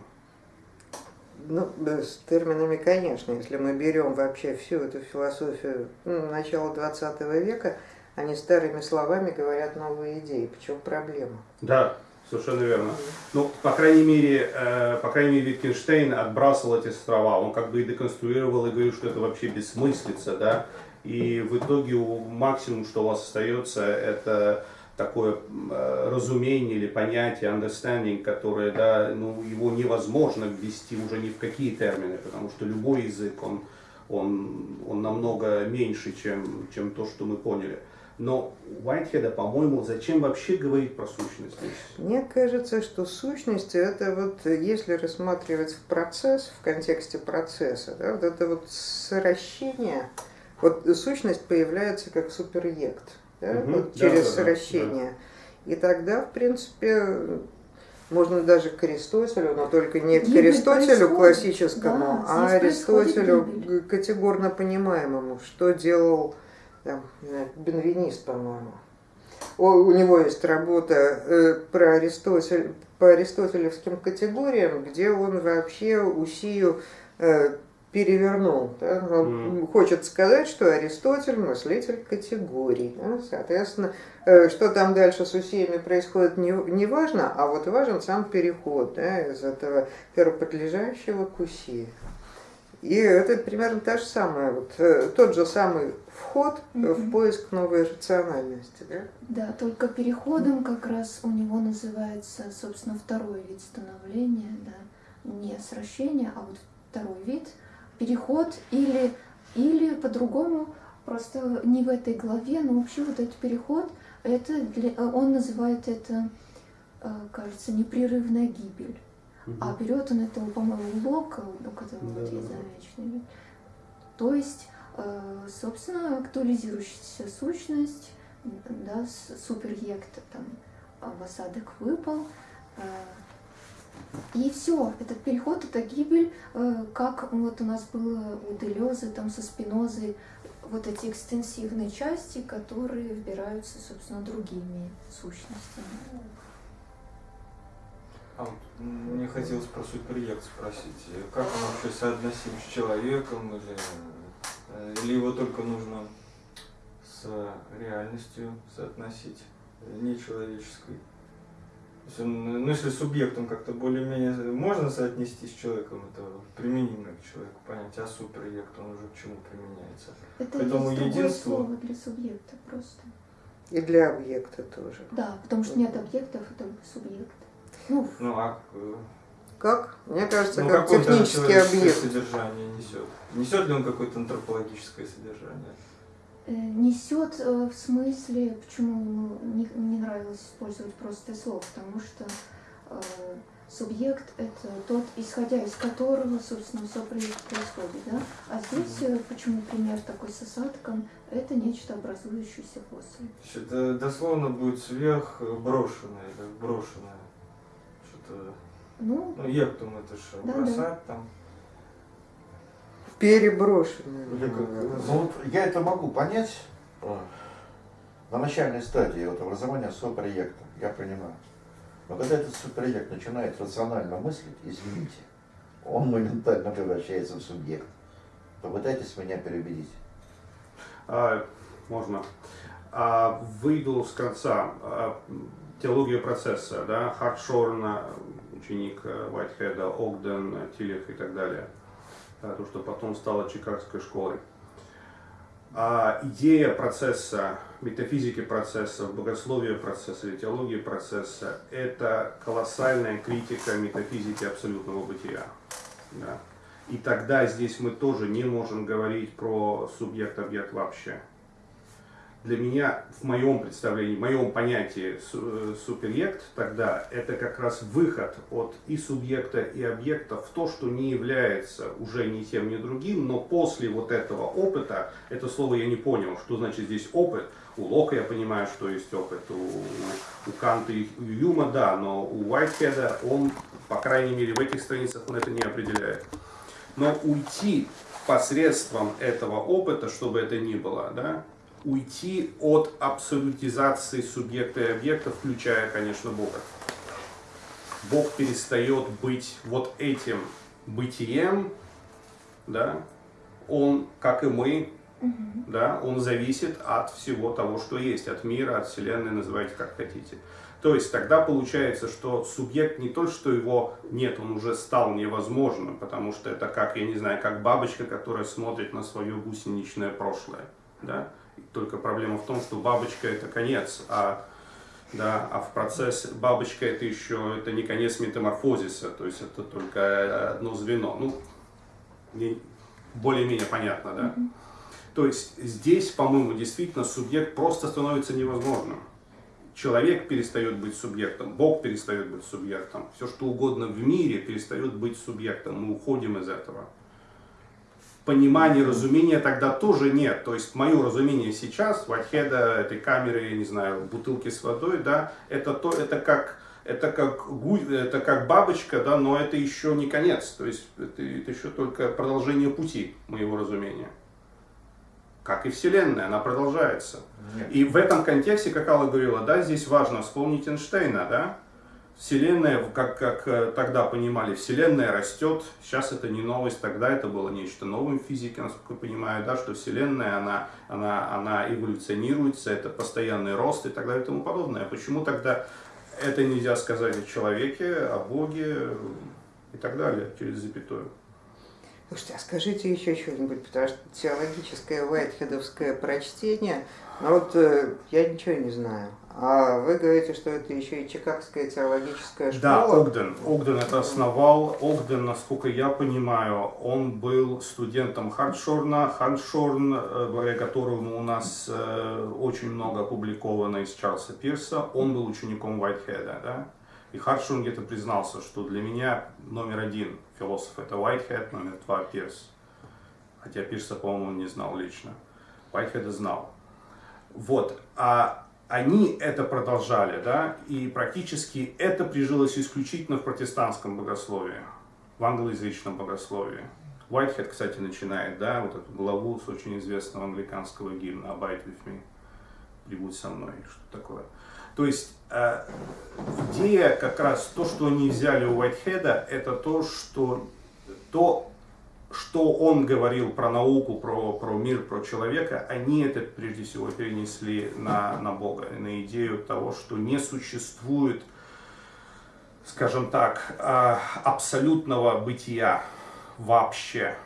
Ну, с терминами, конечно, если мы берем вообще всю эту философию ну, начала 20 века, они старыми словами говорят новые идеи. В чем проблема? Да, совершенно верно. Ну, по крайней мере, э, по крайней мере, Wittgenstein отбрасывал эти слова. Он как бы и деконструировал и говорил, что это вообще бессмыслица, да. И в итоге максимум, что у вас остается, это такое э, разумение или понятие, understanding, которое, да, ну, его невозможно ввести уже ни в какие термины, потому что любой язык, он, он, он намного меньше, чем, чем то, что мы поняли. Но Уайтхеда, по-моему, зачем вообще говорить про сущность? Мне кажется, что сущность это вот, если рассматривать процесс, в контексте процесса, да, вот это вот сращение, вот сущность появляется как суперъект да, угу. вот через да, сращение. Да. И тогда, в принципе, можно даже к Аристотелю, но только не к Аристотелю классическому, да, а Аристотелю категорно понимаемому, что делал там, Бенвенист, по-моему. У него есть работа э, про Аристотель, по аристотелевским категориям, где он вообще Усию э, перевернул. Да? Он mm. хочет сказать, что Аристотель мыслитель категорий. Да? Соответственно, э, что там дальше с усиями происходит, не, не важно, а вот важен сам переход да, из этого первоподлежащего к усии. И это примерно та же самая, вот, тот же самый вход mm-hmm. в поиск новой рациональности. Да? да, только переходом как раз у него называется, собственно, второй вид становления, да, не сращение, а вот второй вид – переход или, или по-другому, просто не в этой главе, но вообще вот этот переход, это для, он называет это, э, кажется, непрерывная гибель. Угу. А берет он это, по-моему, Лока, у которого да, вот есть замечательный. То есть, э, собственно, актуализирующаяся сущность, да, суперъект там в осадок выпал, э, и все, этот переход, это гибель, э, как вот у нас было у Делезы, там со Спинозой, вот эти экстенсивные части, которые вбираются, собственно, другими сущностями. А вот мне хотелось про суперъект спросить, как он вообще соотносим с человеком, или, э, или его только нужно с реальностью соотносить, нечеловеческой? Ну, если субъектом как-то более-менее можно соотнести с человеком, это применимо к человеку понятие, а суперъект, он уже к чему применяется? Это Поэтому есть единство... слово для субъекта просто. И для объекта тоже. Да, потому что нет объектов, это субъект. Ну, ну а э, как? Мне кажется, ну, как технический объект. содержание несет? Несет ли он какое-то антропологическое содержание? Э, несет э, в смысле, почему ему не, не нравилось использовать простое слово, потому что э, субъект это тот, исходя из которого, собственно, все происходит, да? А здесь э, почему пример такой с осадком, это нечто образующееся после. Это дословно будет сверх брошенное, как брошенное. Что-то. Ну, ну ектум это же да, бросать да. там переброшенные. Ну, вот я это могу понять э, на начальной стадии вот, образования суперобъекта, я понимаю. Но когда этот суперобъект начинает рационально мыслить, извините, он моментально превращается в субъект. Попытайтесь меня переубедить. А, можно. А, выйду с конца. А, теология процесса, да, Хартшорн, ученик Уайтхеда, Огден, Тилев и так далее – то, что потом стало Чикагской школой. А идея процесса, метафизики процесса, богословия процесса или теологии процесса – это колоссальная критика метафизики абсолютного бытия. Да? И тогда здесь мы тоже не можем говорить про субъект-объект вообще для меня, в моем представлении, в моем понятии э, суперъект тогда это как раз выход от и субъекта, и объекта в то, что не является уже ни тем, ни другим, но после вот этого опыта, это слово я не понял, что значит здесь опыт, у Лока я понимаю, что есть опыт, у, у Канта и у Юма, да, но у Уайтхеда он, по крайней мере, в этих страницах он это не определяет. Но уйти посредством этого опыта, чтобы это ни было, да, уйти от абсолютизации субъекта и объекта, включая, конечно, Бога. Бог перестает быть вот этим бытием, да, он, как и мы, да, он зависит от всего того, что есть, от мира, от Вселенной, называйте как хотите. То есть тогда получается, что субъект не то, что его нет, он уже стал невозможным, потому что это как, я не знаю, как бабочка, которая смотрит на свое гусеничное прошлое. Да? Только проблема в том, что бабочка это конец, а, да, а в процессе бабочка это еще это не конец метаморфозиса, то есть это только одно звено. Ну, более-менее понятно, да? Mm-hmm. То есть здесь, по-моему, действительно субъект просто становится невозможным. Человек перестает быть субъектом, Бог перестает быть субъектом, все что угодно в мире перестает быть субъектом. Мы уходим из этого. Понимания, разумения тогда тоже нет. То есть мое разумение сейчас, ватхеда, этой камеры, я не знаю, бутылки с водой, да, это, то, это как это как, это как бабочка, да, но это еще не конец. То есть это, это еще только продолжение пути моего разумения как и Вселенная, она продолжается. Нет. И в этом контексте, как Алла говорила, да, здесь важно вспомнить Эйнштейна, да, Вселенная, как, как э, тогда понимали, Вселенная растет, сейчас это не новость, тогда это было нечто новым в физике, насколько я понимаю, да, что Вселенная, она, она, она эволюционируется, это постоянный рост и так далее и тому подобное. Почему тогда это нельзя сказать о человеке, о Боге и так далее, через запятую? Слушайте, а скажите еще что-нибудь, потому что теологическое вайтхедовское прочтение, ну вот э, я ничего не знаю. А вы говорите, что это еще и Чикагская теологическая школа? Да, Огден. Огден это основал. Огден, насколько я понимаю, он был студентом Хардшорна. Хардшорн, э, благодаря которому у нас э, очень много опубликовано из Чарльза Пирса, он был учеником Уайтхеда. Да? И Хардшорн где-то признался, что для меня номер один философ это Уайтхед, номер два Пирс. Хотя Пирса, по-моему, не знал лично. Уайтхеда знал. Вот. А они это продолжали, да, и практически это прижилось исключительно в протестантском богословии, в англоязычном богословии. Уайтхед, кстати, начинает, да, вот эту главу с очень известного англиканского гимна «Abide with me», «Прибудь со мной», что такое. То есть э, идея как раз, то, что они взяли у Уайтхеда, это то, что то, что он говорил про науку, про, про мир, про человека, они это прежде всего перенесли на, на Бога, на идею того, что не существует, скажем так, э, абсолютного бытия вообще.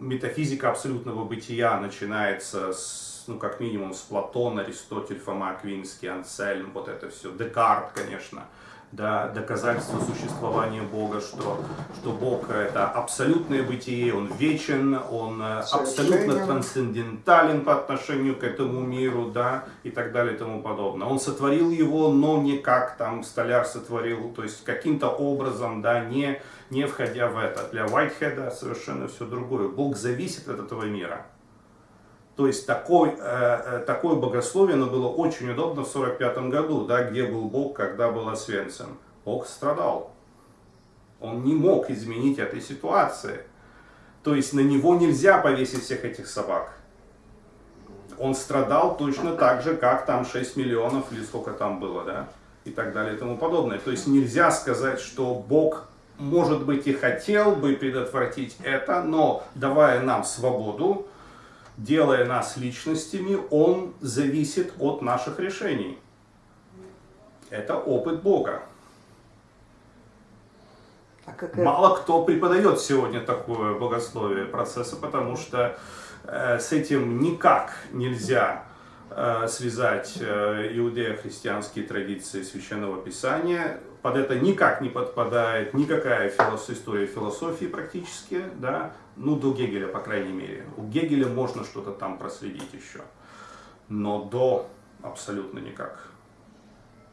Метафизика абсолютного бытия начинается с ну, как минимум, с Платона, Аристотель, Фома Аквинский, Ансельм, вот это все, Декарт, конечно, да, доказательство существования Бога, что, что Бог это абсолютное бытие, Он вечен, Он э, абсолютно трансцендентален по отношению к этому миру, да, и так далее и тому подобное. Он сотворил его, но не как там столяр сотворил, то есть каким-то образом, да, не, не входя в это. Для Уайтхеда совершенно все другое. Бог зависит от этого мира. То есть такой, э, э, такое богословие оно было очень удобно в 45 году, да, где был Бог, когда был Освенцим. Бог страдал. Он не мог изменить этой ситуации. То есть на него нельзя повесить всех этих собак. Он страдал точно так же, как там 6 миллионов или сколько там было, да, и так далее и тому подобное. То есть нельзя сказать, что Бог, может быть, и хотел бы предотвратить это, но давая нам свободу, делая нас личностями, он зависит от наших решений. Это опыт Бога. А какая... Мало кто преподает сегодня такое богословие процесса, потому что э, с этим никак нельзя связать э, иудео-христианские традиции Священного Писания. Под это никак не подпадает никакая филос... история философии практически, да, ну, до Гегеля, по крайней мере. У Гегеля можно что-то там проследить еще. Но до абсолютно никак.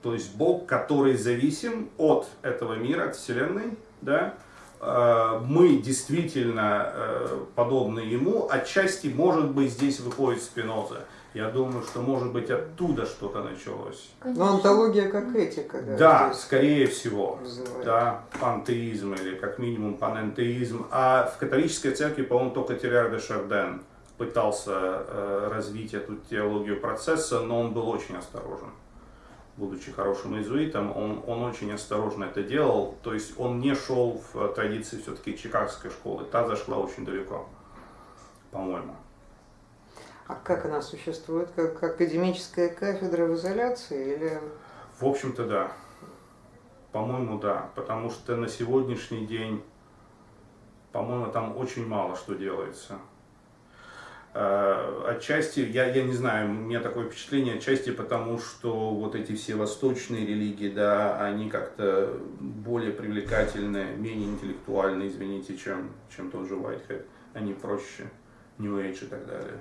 То есть Бог, который зависим от этого мира, от Вселенной, да, э, мы действительно э, подобны Ему, отчасти, может быть, здесь выходит Спиноза. Я думаю, что может быть оттуда что-то началось. Но Конечно. антология как этика, да? Да, скорее всего. вызывает. Да, пантеизм или как минимум панентеизм. А в католической церкви, по-моему, только Терриар де Шарден пытался э, развить эту теологию процесса, но он был очень осторожен. Будучи хорошим иезуитом, он, он очень осторожно это делал. То есть он не шел в э, традиции все-таки чикагской школы. Та зашла очень далеко, по-моему. А как она существует? Как академическая кафедра в изоляции или В общем-то, да. По-моему, да. Потому что на сегодняшний день, по-моему, там очень мало что делается. Э, Отчасти, я, я не знаю, у меня такое впечатление, отчасти потому, что вот эти все восточные религии, да, они как-то более привлекательны, менее интеллектуальны, извините, чем, чем тот же Whitehead. Они проще, New Age и так далее.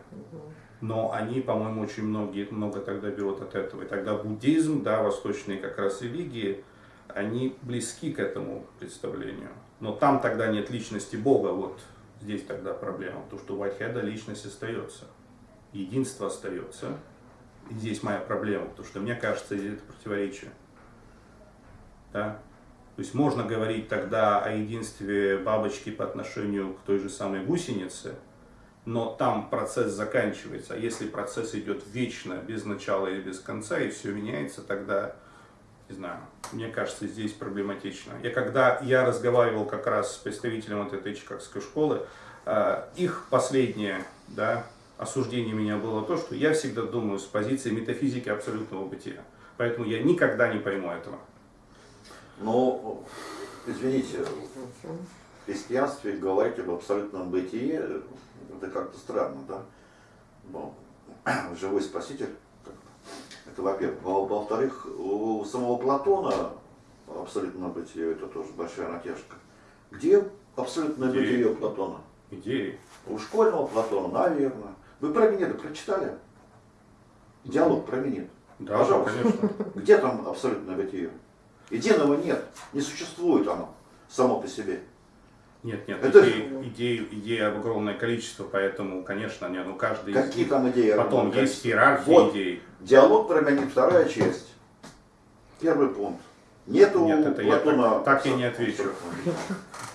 Но они, по-моему, очень многие, много тогда берут от этого. И тогда буддизм, да, восточные как раз религии, они близки к этому представлению. Но там тогда нет личности Бога, вот здесь тогда проблема, потому что у Уайтхеда личность остается, единство остается. И здесь моя проблема, потому что мне кажется, здесь это противоречие. Да? То есть можно говорить тогда о единстве бабочки по отношению к той же самой гусенице, но там процесс заканчивается. А если процесс идет вечно, без начала и без конца, и все меняется, тогда, не знаю, мне кажется, здесь проблематично. Я когда я разговаривал как раз с представителем вот этой чикагской школы, э, их последнее да, осуждение меня было то, что я всегда думаю с позиции метафизики абсолютного бытия. Поэтому я никогда не пойму этого. Но, извините, христианстве говорить об абсолютном бытии, это как-то странно, да? Ну, живой спаситель, это во-первых. Во- Во-вторых, у самого Платона абсолютное бытие, это тоже большая натяжка. Где абсолютное Где? бытие Платона? Идеи. У школьного Платона, наверное. Вы про Минеда прочитали? Диалог про Минет. Да, Пожалуйста. конечно. Где там абсолютное бытие? Единого нет, не существует оно само по себе. Нет, нет, Это- идей, идей, идей огромное количество, поэтому, конечно, не, ну каждый из Какие них. там идеи? Потом есть иерархия Вот. идей. Диалог про Минет, вторая часть. Первый пункт. Нету Нет, это я Платона... так- так я не отвечу.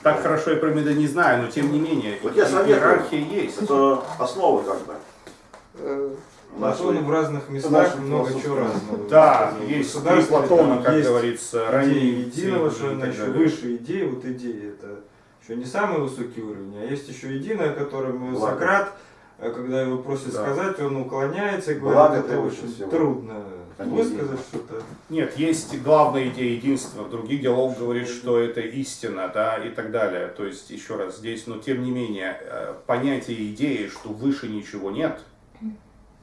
Так хорошо я про Меда не знаю, но тем не менее, Вот я советую. иерархия есть. Это основа как бы. э, Платон в разных местах много чего разного. Да, есть Платона, как говорится, ранние единого, что выше идеи, вот идеи это еще не самый высокий уровень, а есть еще единое, которым Благо. Сократ, э, когда его просят Да. сказать, он уклоняется и Благо говорит, это превыше очень всего. трудно не высказать что-то. Нет, есть главная идея единства. В других диалог говорит, что это истина, да, и так далее. То есть, еще раз, здесь, но тем не менее, э, понятие идеи, что выше ничего нет,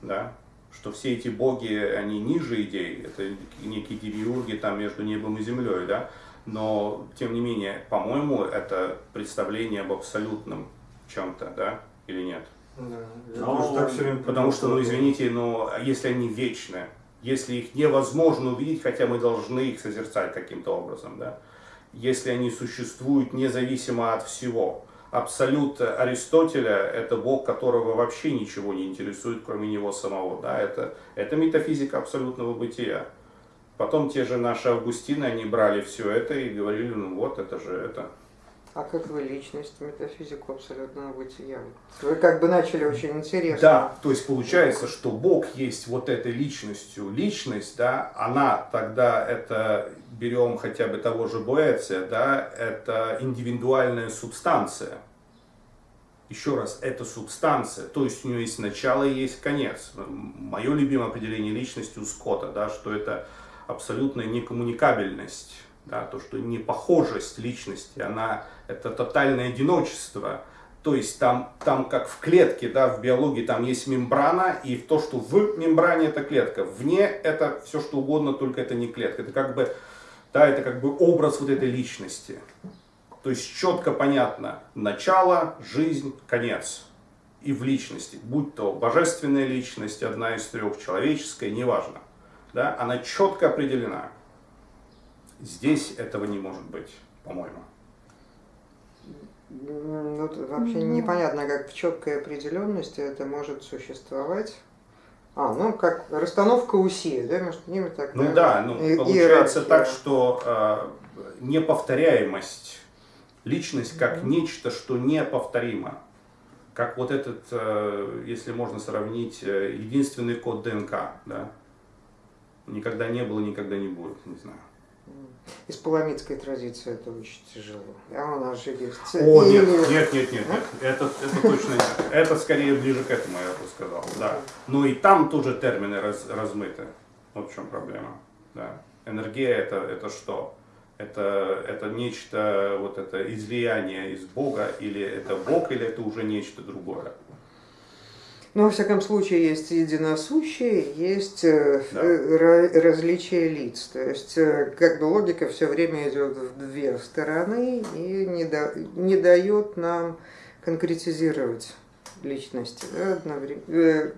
да, что все эти боги, они ниже идей, это некие демиурги там между небом и землей, да, но, тем не менее, по-моему, это представление об абсолютном чем-то, да, или нет? Да, тоже так все время Потому что, ну извините, но если они вечны, если их невозможно увидеть, хотя мы должны их созерцать каким-то образом, да, если они существуют независимо от всего. Абсолют Аристотеля – это Бог, которого вообще ничего не интересует, кроме него самого. Да? Это, это метафизика абсолютного бытия. Потом те же наши Августины, они брали все это и говорили, ну вот, это же это. А как вы личность, метафизику абсолютного бытия? Вы как бы начали очень интересно. Да, то есть получается, что Бог есть вот этой личностью. Личность, да, она тогда это, берем хотя бы того же Боэция, да, это индивидуальная субстанция. Еще раз, это субстанция, то есть у нее есть начало и есть конец. Мое любимое определение личности у Скотта, да, что это абсолютная некоммуникабельность, да, то, что непохожесть личности, она, это тотальное одиночество, то есть там, там как в клетке, да, в биологии там есть мембрана, и то, что в мембране это клетка, вне это все что угодно, только это не клетка. Это как бы, да, это как бы образ вот этой личности. То есть четко понятно начало, жизнь, конец. И в личности, будь то божественная личность, одна из трех, человеческая, неважно. Да, она четко определена. Здесь этого не может быть, по-моему. Ну, вообще Ну. непонятно, как в четкой определенности это может существовать. А, ну как расстановка усилий, да, между ними так. Ну да, ну, и- получается иерархия. так, что э, неповторяемость, личность как нечто, что неповторимо. Как вот этот, э, если можно сравнить, э, единственный код ДНК, да. Никогда не было, никогда не будет, не знаю. Из паламидской традиции это очень тяжело. А у нас же есть... О, нет, нет, нет, нет, нет. Это, это точно нет. Это скорее ближе к этому, я бы сказал, да. Но и там тоже термины раз- размыты. Вот в чем проблема. Да. Энергия это, это что? Это, это нечто, вот это излияние из Бога, или это Бог, или это уже нечто другое. Ну, во всяком случае, есть единосущие, есть э, Да. э, ра- различия лиц. То есть, э, как бы логика все время идет в две стороны и не, да- не дает нам конкретизировать личности. да, одновре- э,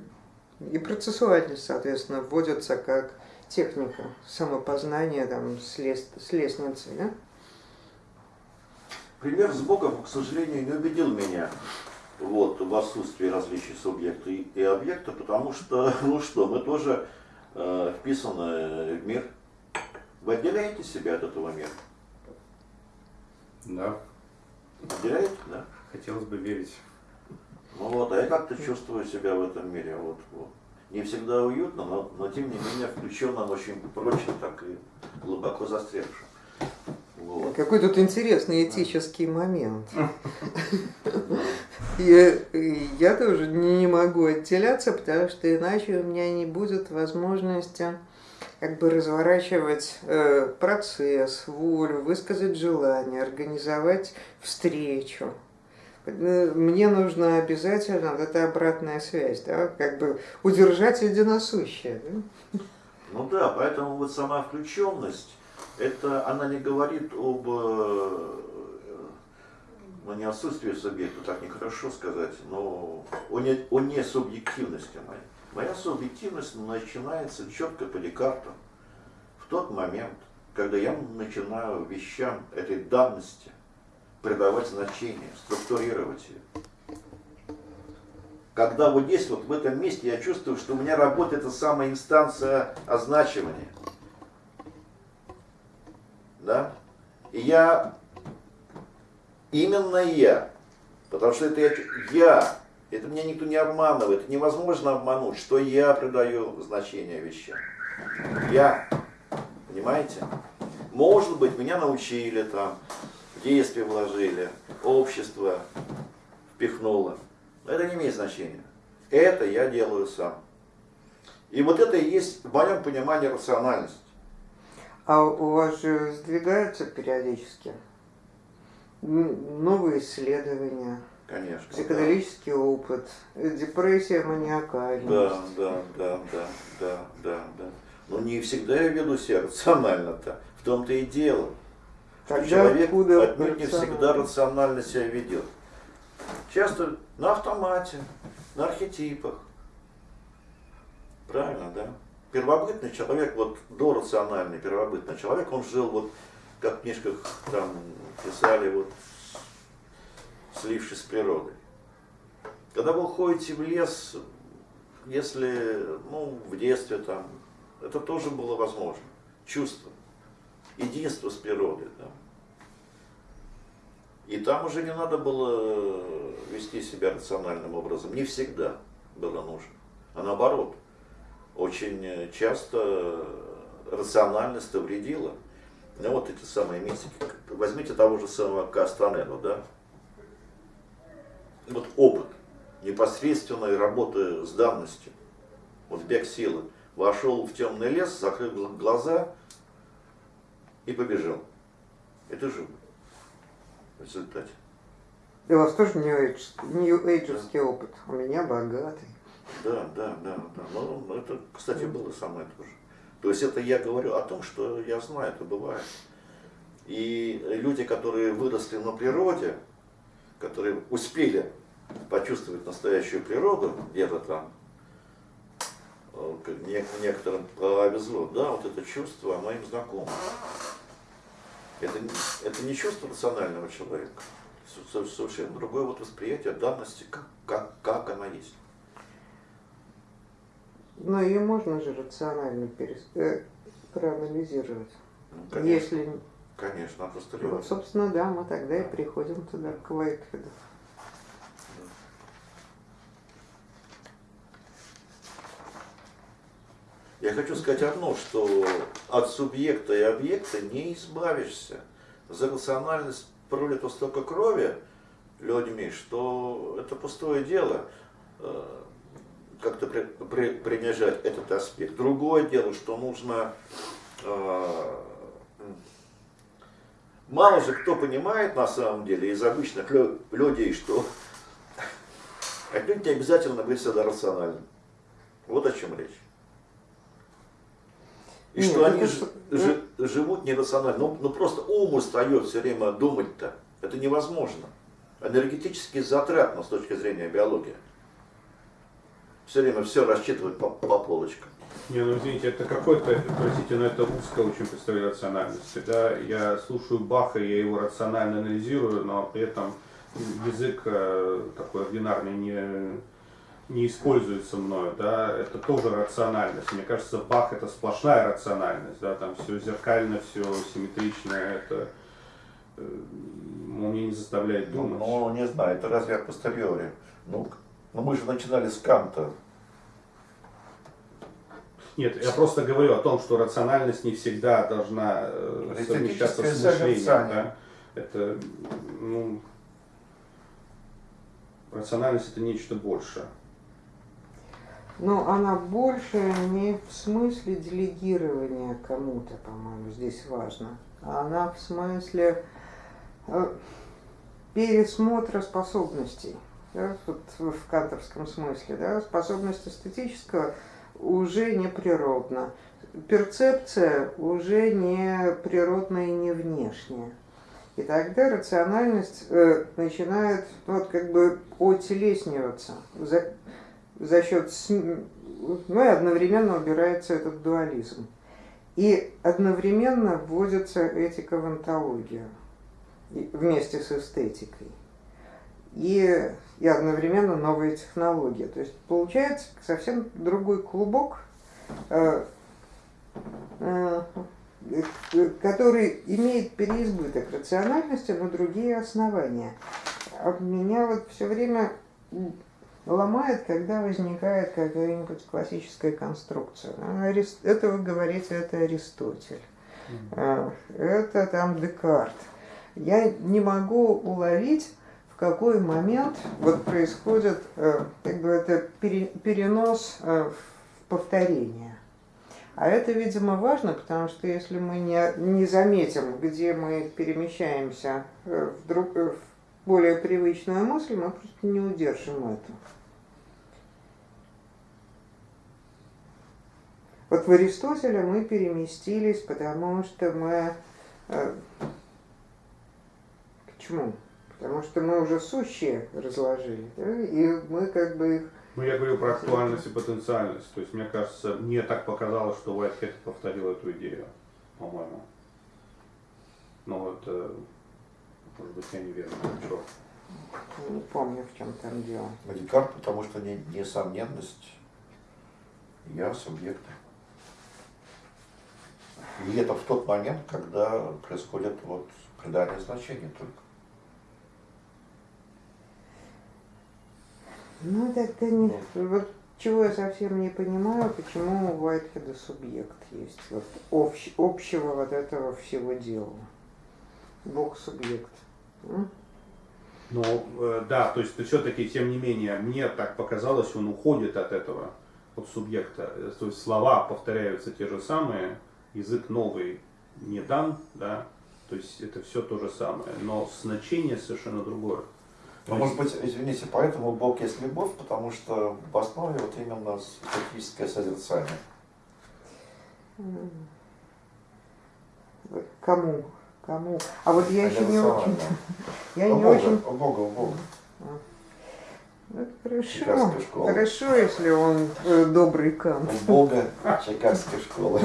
И процессуальность, соответственно, вводится как техника самопознания там, с, лес- с лестницы. Да? Пример с Богом, к сожалению, не убедил меня вот, в отсутствии различий субъекта и, и объекта, потому что, ну что, мы тоже э, вписаны в мир. Вы отделяете себя от этого мира? Да. Отделяете, да? Хотелось бы верить. Ну вот, а я как-то чувствую себя в этом мире. Вот, вот. Не всегда уютно, но, но тем не менее включенно, очень прочно, так и глубоко застрявшим. Вот. Какой тут интересный этический момент. Я, я тоже не могу отделяться, потому что иначе у меня не будет возможности как бы разворачивать э, процесс, волю, высказать желание, организовать встречу. Э, Мне нужна обязательно вот эта обратная связь, да, как бы удержать единосущее. Да? Ну да, поэтому вот сама включенность, это она не говорит об, э, ну не отсутствии субъекта, так нехорошо сказать, но о, не, о несубъективности моей. Моя субъективность начинается четко по Декарту в тот момент, когда я начинаю вещам этой данности придавать значение, структурировать ее. Когда вот здесь, вот в этом месте, я чувствую, что у меня работает эта самая инстанция означивания. Да? И я, именно я, потому что это я, я, это меня никто не обманывает, невозможно обмануть, что я придаю значение вещам. Я, понимаете? Может быть, меня научили там, в детстве вложили, общество впихнуло. Но это не имеет значения. Это я делаю сам. И вот это и есть в моем понимании рациональность. А у вас же сдвигаются периодически новые исследования, Конечно. да. психоделический опыт, э, депрессия, маниакальность. Да, да, да, да, да, да, да. Но не всегда я веду себя рационально-то. В том-то и дело. Тогда человек отнюдь не всегда рационально? рационально себя ведет. Часто на автомате, на архетипах. Правильно, да? Первобытный человек, вот дорациональный первобытный человек, он жил вот, как в книжках там писали, вот слившись с природой. Когда вы уходите в лес, если, ну, в детстве там, это тоже было возможно. Чувство, единство с природой, да. И там уже не надо было вести себя рациональным образом. Не всегда было нужно. А наоборот, очень часто рациональность вредила. Ну вот эти самые мистики. Возьмите того же самого Кастанеду, да? Вот опыт непосредственной работы с данностью. Вот бег силы. Вошел в темный лес, закрыл глаза и побежал. Это живо. В результате. И у вас тоже нью-эйджерский опыт. У меня богатый. Да, да, да, да. Ну, это, кстати, было самое то же. То есть это я говорю о том, что я знаю, это бывает. И люди, которые выросли на природе, которые успели почувствовать настоящую природу, где-то там, э, некоторым повезло, да, вот это чувство, оно им знакомо. Это, это не чувство рационального человека, Со- со- совершенно другое вот восприятие данности, как, как, как она есть. Но ее можно же рационально перес... э, проанализировать. Конечно, Если, конечно, от ну, постериори. собственно, да, мы тогда и приходим туда, к Уайтхеду. Я хочу сказать одно, что от субъекта и объекта не избавишься. За рациональность пролито столько крови людьми, что это пустое дело э, как-то при- при- принижать этот аспект. Другое дело, что нужно... э, Мало же кто понимает на самом деле из обычных лю- людей, что отнюдь не обязательно быть всегда рациональным. Вот о чем речь. И Нет, что это они с- ж- жи- живут нерационально. Ну, ну просто ум устает все время думать-то. Это невозможно. Энергетически затратно с точки зрения биологии. Все время все рассчитывать по, по полочкам. Не, ну извините, это какой-то, простите, но это узкое очень представление рациональности. Да? Я слушаю Баха, я его рационально анализирую, но при этом язык э, такой ординарный не, не используется мною, да, это тоже рациональность. Мне кажется, Бах это сплошная рациональность, да, там все зеркально, все симметрично, это э, он меня не заставляет Ну, думать. ну, не знаю, это разве от постериори? Ну, ну, мы же начинали с Канта. Нет, я просто говорю о том, что рациональность не всегда должна э, совмещаться с мышлением. Да? Это, ну, рациональность это нечто большее. Но она больше не в смысле делегирования кому-то, по-моему, здесь важно. А Она в смысле э, пересмотра способностей. Да, вот в кантовском смысле. Да, способность эстетического уже не природна. Перцепция уже не природная и не внешняя. И тогда рациональность э, начинает ну, вот, как бы отелесниваться за, за счет, ну и одновременно убирается этот дуализм. И одновременно вводится этика в онтологию вместе с эстетикой. И, и одновременно новые технологии. То есть получается совсем другой клубок, э, э, э, который имеет переизбыток рациональности, но другие основания. А меня вот все время ломает, когда возникает какая-нибудь классическая конструкция. Это вы говорите, это Аристотель. А, Это там Декарт. Я не могу уловить, какой момент вот происходит э, как бы это пере- перенос э, в повторение. А это, видимо, важно, потому что если мы не, не заметим, где мы перемещаемся э, в, друг, в более привычную мысль, мы просто не удержим это. Вот в Аристотеля мы переместились, потому что мы... э, к чему? Потому что мы уже сущие разложили, да, и мы как бы их... Ну, я говорю про актуальность и потенциальность. То есть, мне кажется, мне так показалось, что Уайтхед повторил эту идею, по-моему. Но вот, э, может быть, я неверно. Черт. Не помню, в чем там дело. Декарт, потому что не, несомненность я субъект. И это в тот момент, когда происходит вот придание значения только. Ну, тогда не... Вот чего я совсем не понимаю, почему у Уайтхеда субъект есть. Вот общ- общего вот этого всего дела. Бог субъект. М? Но э, да, то есть все-таки, тем не менее, мне так показалось, он уходит от этого, от субъекта. Э, То есть слова повторяются те же самые, язык новый не дан, да, то есть это все то же самое, но значение совершенно другое. Но, может быть, извините, поэтому Бог есть любовь, потому что в основе вот именно эстетическое созерцание. Кому? Кому? А вот я еще не очень... Я У не Бога, очень... у Бога, у Бога. Ну, хорошо. Хорошо, если он э, добрый Кант. У Бога Чикагской школы.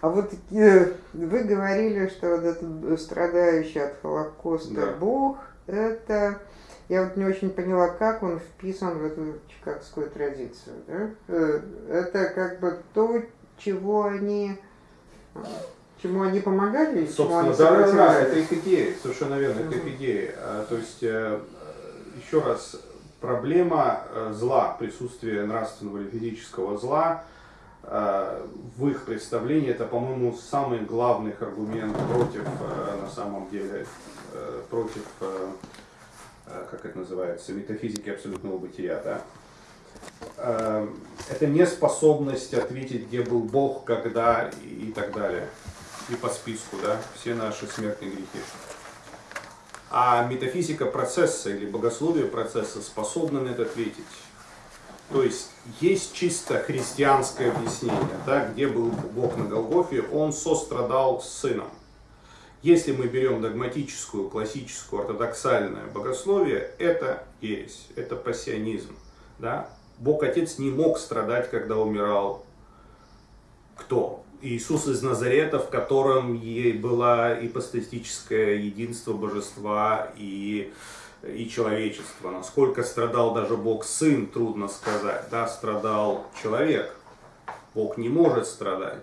А вот э, вы говорили, что вот этот страдающий от Холокоста Да. Бог, это я вот не очень поняла, как он вписан в эту чикагскую традицию. Да? Э, это как бы то, чего они, чему они помогали, чему они Собственно, да, да, да, это их идея, совершенно верно, это их идея. А, То есть, э, еще раз, проблема э, зла, присутствие нравственного или физического зла в их представлении, это, по-моему, самый главный аргумент против, э, на самом деле, э, против, э, как это называется, метафизики абсолютного бытия, да? Это неспособность ответить, где был Бог, когда и так далее и по списку, да, все наши смертные грехи. А метафизика процесса или богословие процесса способны на это ответить. То есть есть чисто христианское объяснение, да, где был Бог на Голгофе, он сострадал с сыном. Если мы берем догматическую, классическую, ортодоксальное богословие, это ересь, это пассионизм. Да? Бог Отец не мог страдать, когда умирал кто? Иисус из Назарета, в котором ей было ипостатическое единство божества и, и человечества. Насколько страдал даже Бог Сын, трудно сказать. Да, страдал человек. Бог не может страдать.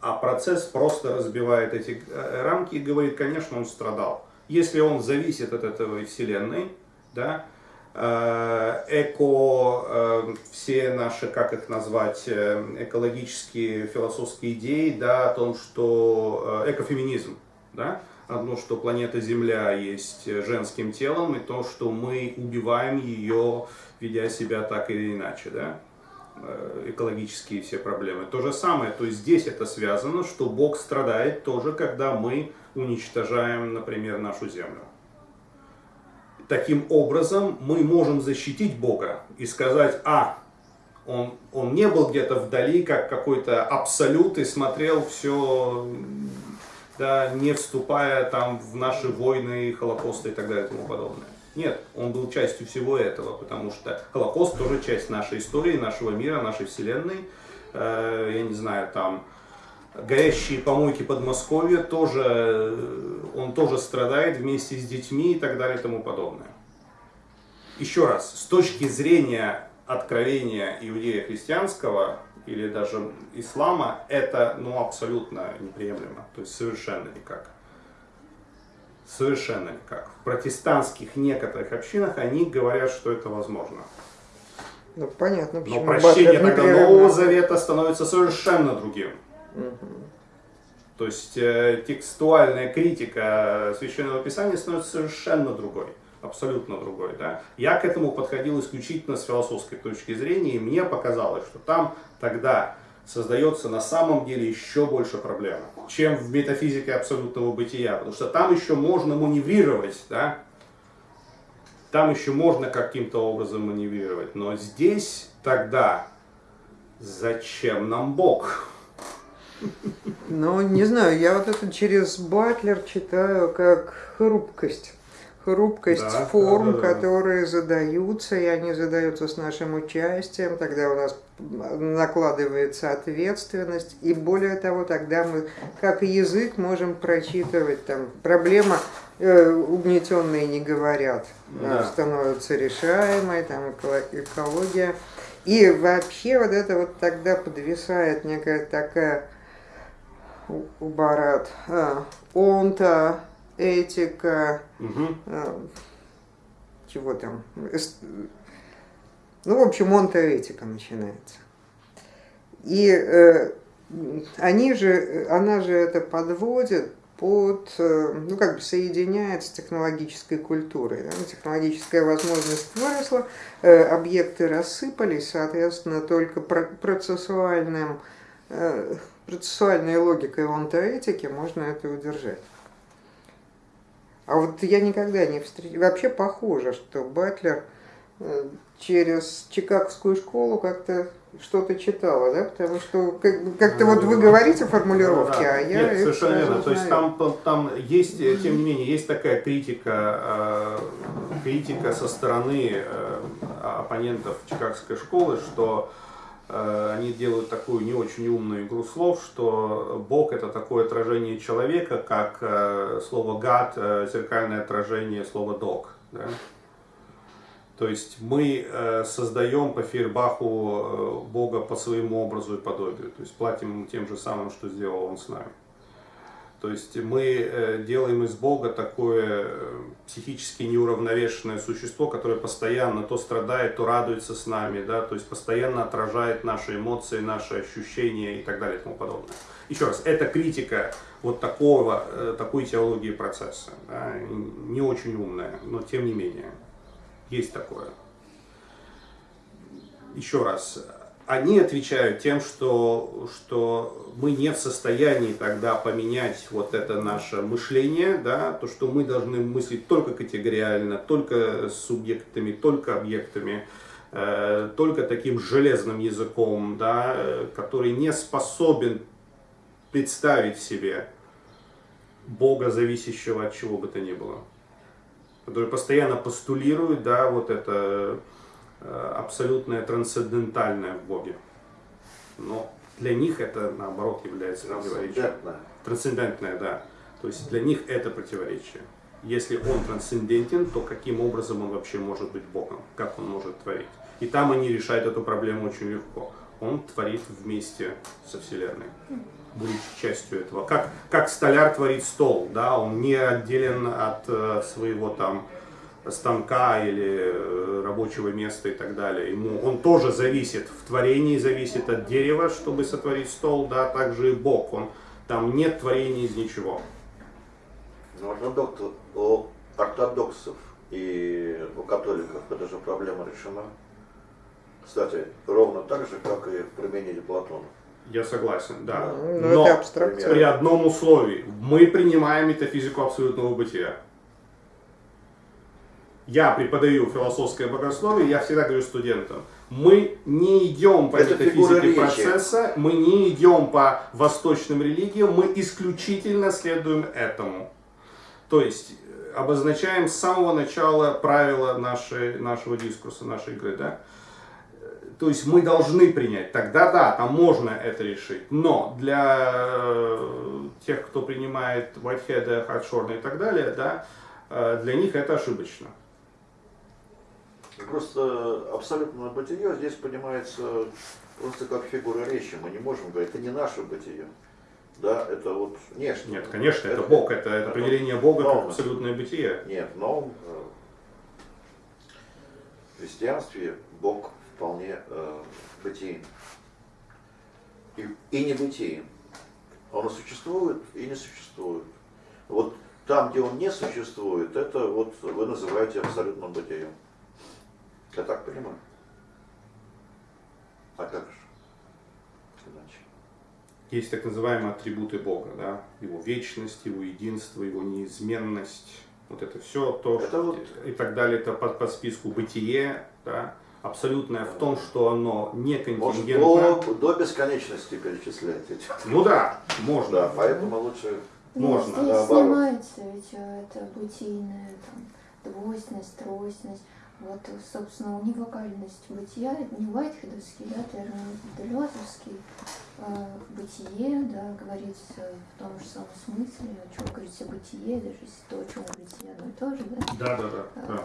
А процесс просто разбивает эти э, рамки и говорит, конечно, он страдал. Если он зависит от этого вселенной, да, э, эко, э, все наши, как их назвать, экологические, философские идеи, да, о том, что экофеминизм, да, одно, что планета Земля есть женским телом, и то, что мы убиваем ее, ведя себя так или иначе, да, э, экологические все проблемы. То же самое, то есть здесь это связано, что Бог страдает тоже, когда мы уничтожаем, например, нашу Землю. Таким образом, мы можем защитить Бога и сказать, а, он, он не был где-то вдали, как какой-то абсолют, и смотрел все, да, не вступая там в наши войны, холокосты и так далее и тому подобное. Нет, он был частью всего этого, потому что Холокост тоже часть нашей истории, нашего мира, нашей вселенной. Э, я не знаю, там горящие помойки Подмосковья тоже, э, он тоже страдает вместе с детьми и так далее и тому подобное. Еще раз, с точки зрения откровения иудея христианского или даже ислама, это ну, абсолютно неприемлемо, то есть совершенно никак. Совершенно никак. В протестантских некоторых общинах они говорят, что это возможно. Ну, понятно, Но почему прощение Батлер тогда Нового Завета становится совершенно другим. Мгм. То есть э, текстуальная критика Священного Писания становится совершенно другой, абсолютно другой. Да? Я к этому подходил исключительно с философской точки зрения, и мне показалось, что там тогда создается на самом деле еще больше проблем, чем в метафизике абсолютного бытия, потому что там еще можно маневрировать, да? там еще можно каким-то образом маневрировать, но здесь тогда зачем нам Бог? Ну, не знаю, я вот это через Батлер читаю как хрупкость. Хрупкость Да, форм, да, да, да. которые задаются, и они задаются с нашим участием, тогда у нас накладывается ответственность, и более того, тогда мы, как язык, можем прочитывать там проблема э, угнетенные не говорят, Да. э, становится решаемой, там эко- экология. И вообще вот это вот тогда подвисает некая такая у- Барат, а, онта, этика, Мгм. а, чего там, эс- ну, в общем, онта этика начинается. И э, они же, она же это подводит под, э, ну, как бы соединяет с технологической культурой. да. Технологическая возможность выросла, э, объекты рассыпались, соответственно, только про- процессуальным, э, процессуальной логикой онтоэтики можно это удержать. А вот я никогда не встречал... Вообще похоже, что Батлер э, через Чикагскую школу как-то что-то читала, да? Потому что как- как-то вот вы говорите формулировки, Да, а я Нет, совершенно верно. То есть знаю. там, там есть, э, тем не менее, есть такая критика, э, критика со стороны оппонентов Чикагской школы, что они делают такую не очень умную игру слов, что Бог это такое отражение человека, как э, слово God, э, зеркальное отражение слова dog. Да? То есть мы э, создаем по Фейербаху э, Бога по своему образу и подобию. То есть платим тем же самым, что сделал он с нами. То есть мы э, делаем из Бога такое э, психически неуравновешенное существо, которое постоянно то страдает, то радуется с нами, да, то есть постоянно отражает наши эмоции, наши ощущения и так далее и тому подобное. Еще раз, это критика вот такого, э, такой теологии процесса, да, не очень умная, но тем не менее, есть такое. Еще раз, они отвечают тем, что, что мы не в состоянии тогда поменять вот это наше мышление, да, то, что мы должны мыслить только категориально, только субъектами, только объектами, э, только таким железным языком, да, который не способен представить себе Бога, зависящего от чего бы то ни было, который постоянно постулирует, да, вот это абсолютное трансцендентальное в Боге. Но для них это, наоборот, является противоречием. Трансцендентное, да. То есть для них это противоречие. Если он трансцендентен, то каким образом он вообще может быть Богом? Как он может творить? И там они решают эту проблему очень легко. Он творит вместе со Вселенной, будучи частью этого. Как, как столяр творит стол, да, он не отделен от э, своего там станка или э, рабочего места и так далее. Ему, он тоже зависит, в творении зависит от дерева, чтобы сотворить стол, да, также и Бог, он, там нет творения из ничего. Ну, ортодокс, у ортодоксов и у католиков эта же проблема решена. Кстати, ровно так же, как и в применении Платона. Я согласен, да. Ну, Но это абстракция. при одном условии. Мы принимаем метафизику абсолютного бытия я преподаю философское богословие, я всегда говорю студентам, мы не идем по Это метафизике процесса, мы не идем по восточным религиям, мы исключительно следуем этому. То есть э, обозначаем с самого начала правила нашей, нашего дискурса, нашей игры. Да? То есть мы должны принять, тогда да, там можно это решить. Но для э, тех, кто принимает Whitehead, Хардшорна и так далее, да, э, для них это ошибочно. Просто абсолютное бытие здесь понимается просто как фигура речи. Мы не можем говорить, это не наше бытие. Да, это вот внешне. Нет, конечно, это, это Бог, это, это определение Бога но, как абсолютное бытие. Нет, но в христианстве Бог вполне э, бытиен. И, и не бытиен. Он и существует, и не существует. Вот там, где он не существует, это вот вы называете абсолютным бытием. Я так понимаю. А как же? Иначе. Есть так называемые атрибуты Бога, да? Его вечность, его единство, его неизменность. Вот это все то, это что, вот... и так далее, это по, по списку бытие, да? абсолютное в том, что оно не контингентно. Может, до, до бесконечности перечислять эти. Ну да, можно. Да, поэтому лучше ну, можно. Здесь наоборот. снимается ведь э, это бытийная там, двойственность, тройственность. Вот, собственно, унивокальность бытия, не Уайтхедовский, да, термин Делезовский, э, бытие, да, говорится в том же самом смысле, о чем говорится бытие, даже если то, о чем говорится одно и то же, да? Да, да, да.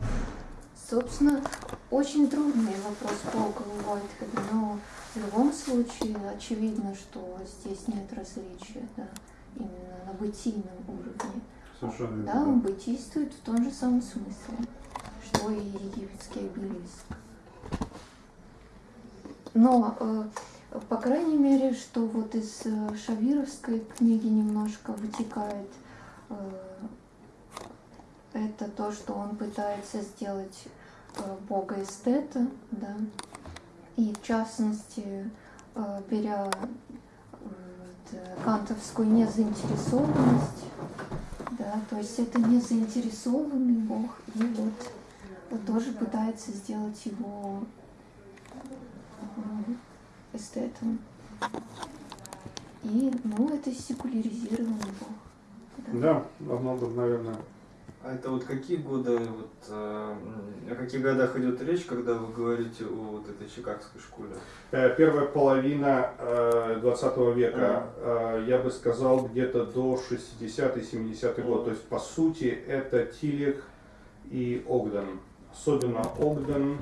Э. Собственно, очень трудный вопрос у Уайтхеда, но в любом случае очевидно, что здесь нет различия, да, именно на бытийном уровне. Совершенно да, он бытийствует в том же самом смысле, что и египетский обелиск. Но, э, по крайней мере, что вот из э, Шавировской книги немножко вытекает э, это то, что он пытается сделать э, бога эстета, да, и в частности, э, беря э, кантовскую незаинтересованность да, то есть это не заинтересованный Бог, и вот, вот тоже пытается сделать его эстетом. И, ну, это секуляризированный Бог. Да, да многом, наверное, а это вот какие годы, вот, э, о каких годах идет речь, когда вы говорите о вот этой чикагской школе? Э, первая половина э, 20 века, а. э, я бы сказал, где-то до 60-70 год. То есть, по сути, это Тилих и Огден. особенно Огден.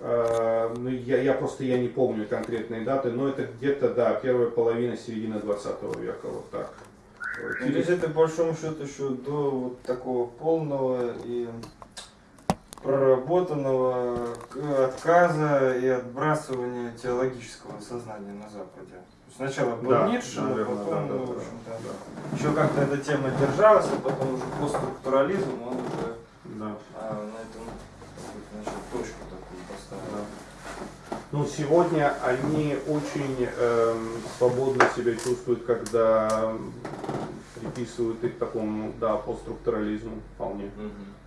Э, ну, я, я просто я не помню конкретные даты, но это где-то, да, первая половина, середина 20 века, вот так. Ну, то есть это по большому счету еще до вот такого полного и проработанного отказа и отбрасывания теологического сознания на Западе. Сначала был Да, Ницше, а потом, да, ну, да, в да, общем-то, да. еще как-то эта тема держалась, а потом уже постструктурализм, он уже Да. а, на этом значит, точку такую поставил. Ну, сегодня они очень эм, свободно себя чувствуют, когда приписывают их такому, да, постструктурализму вполне.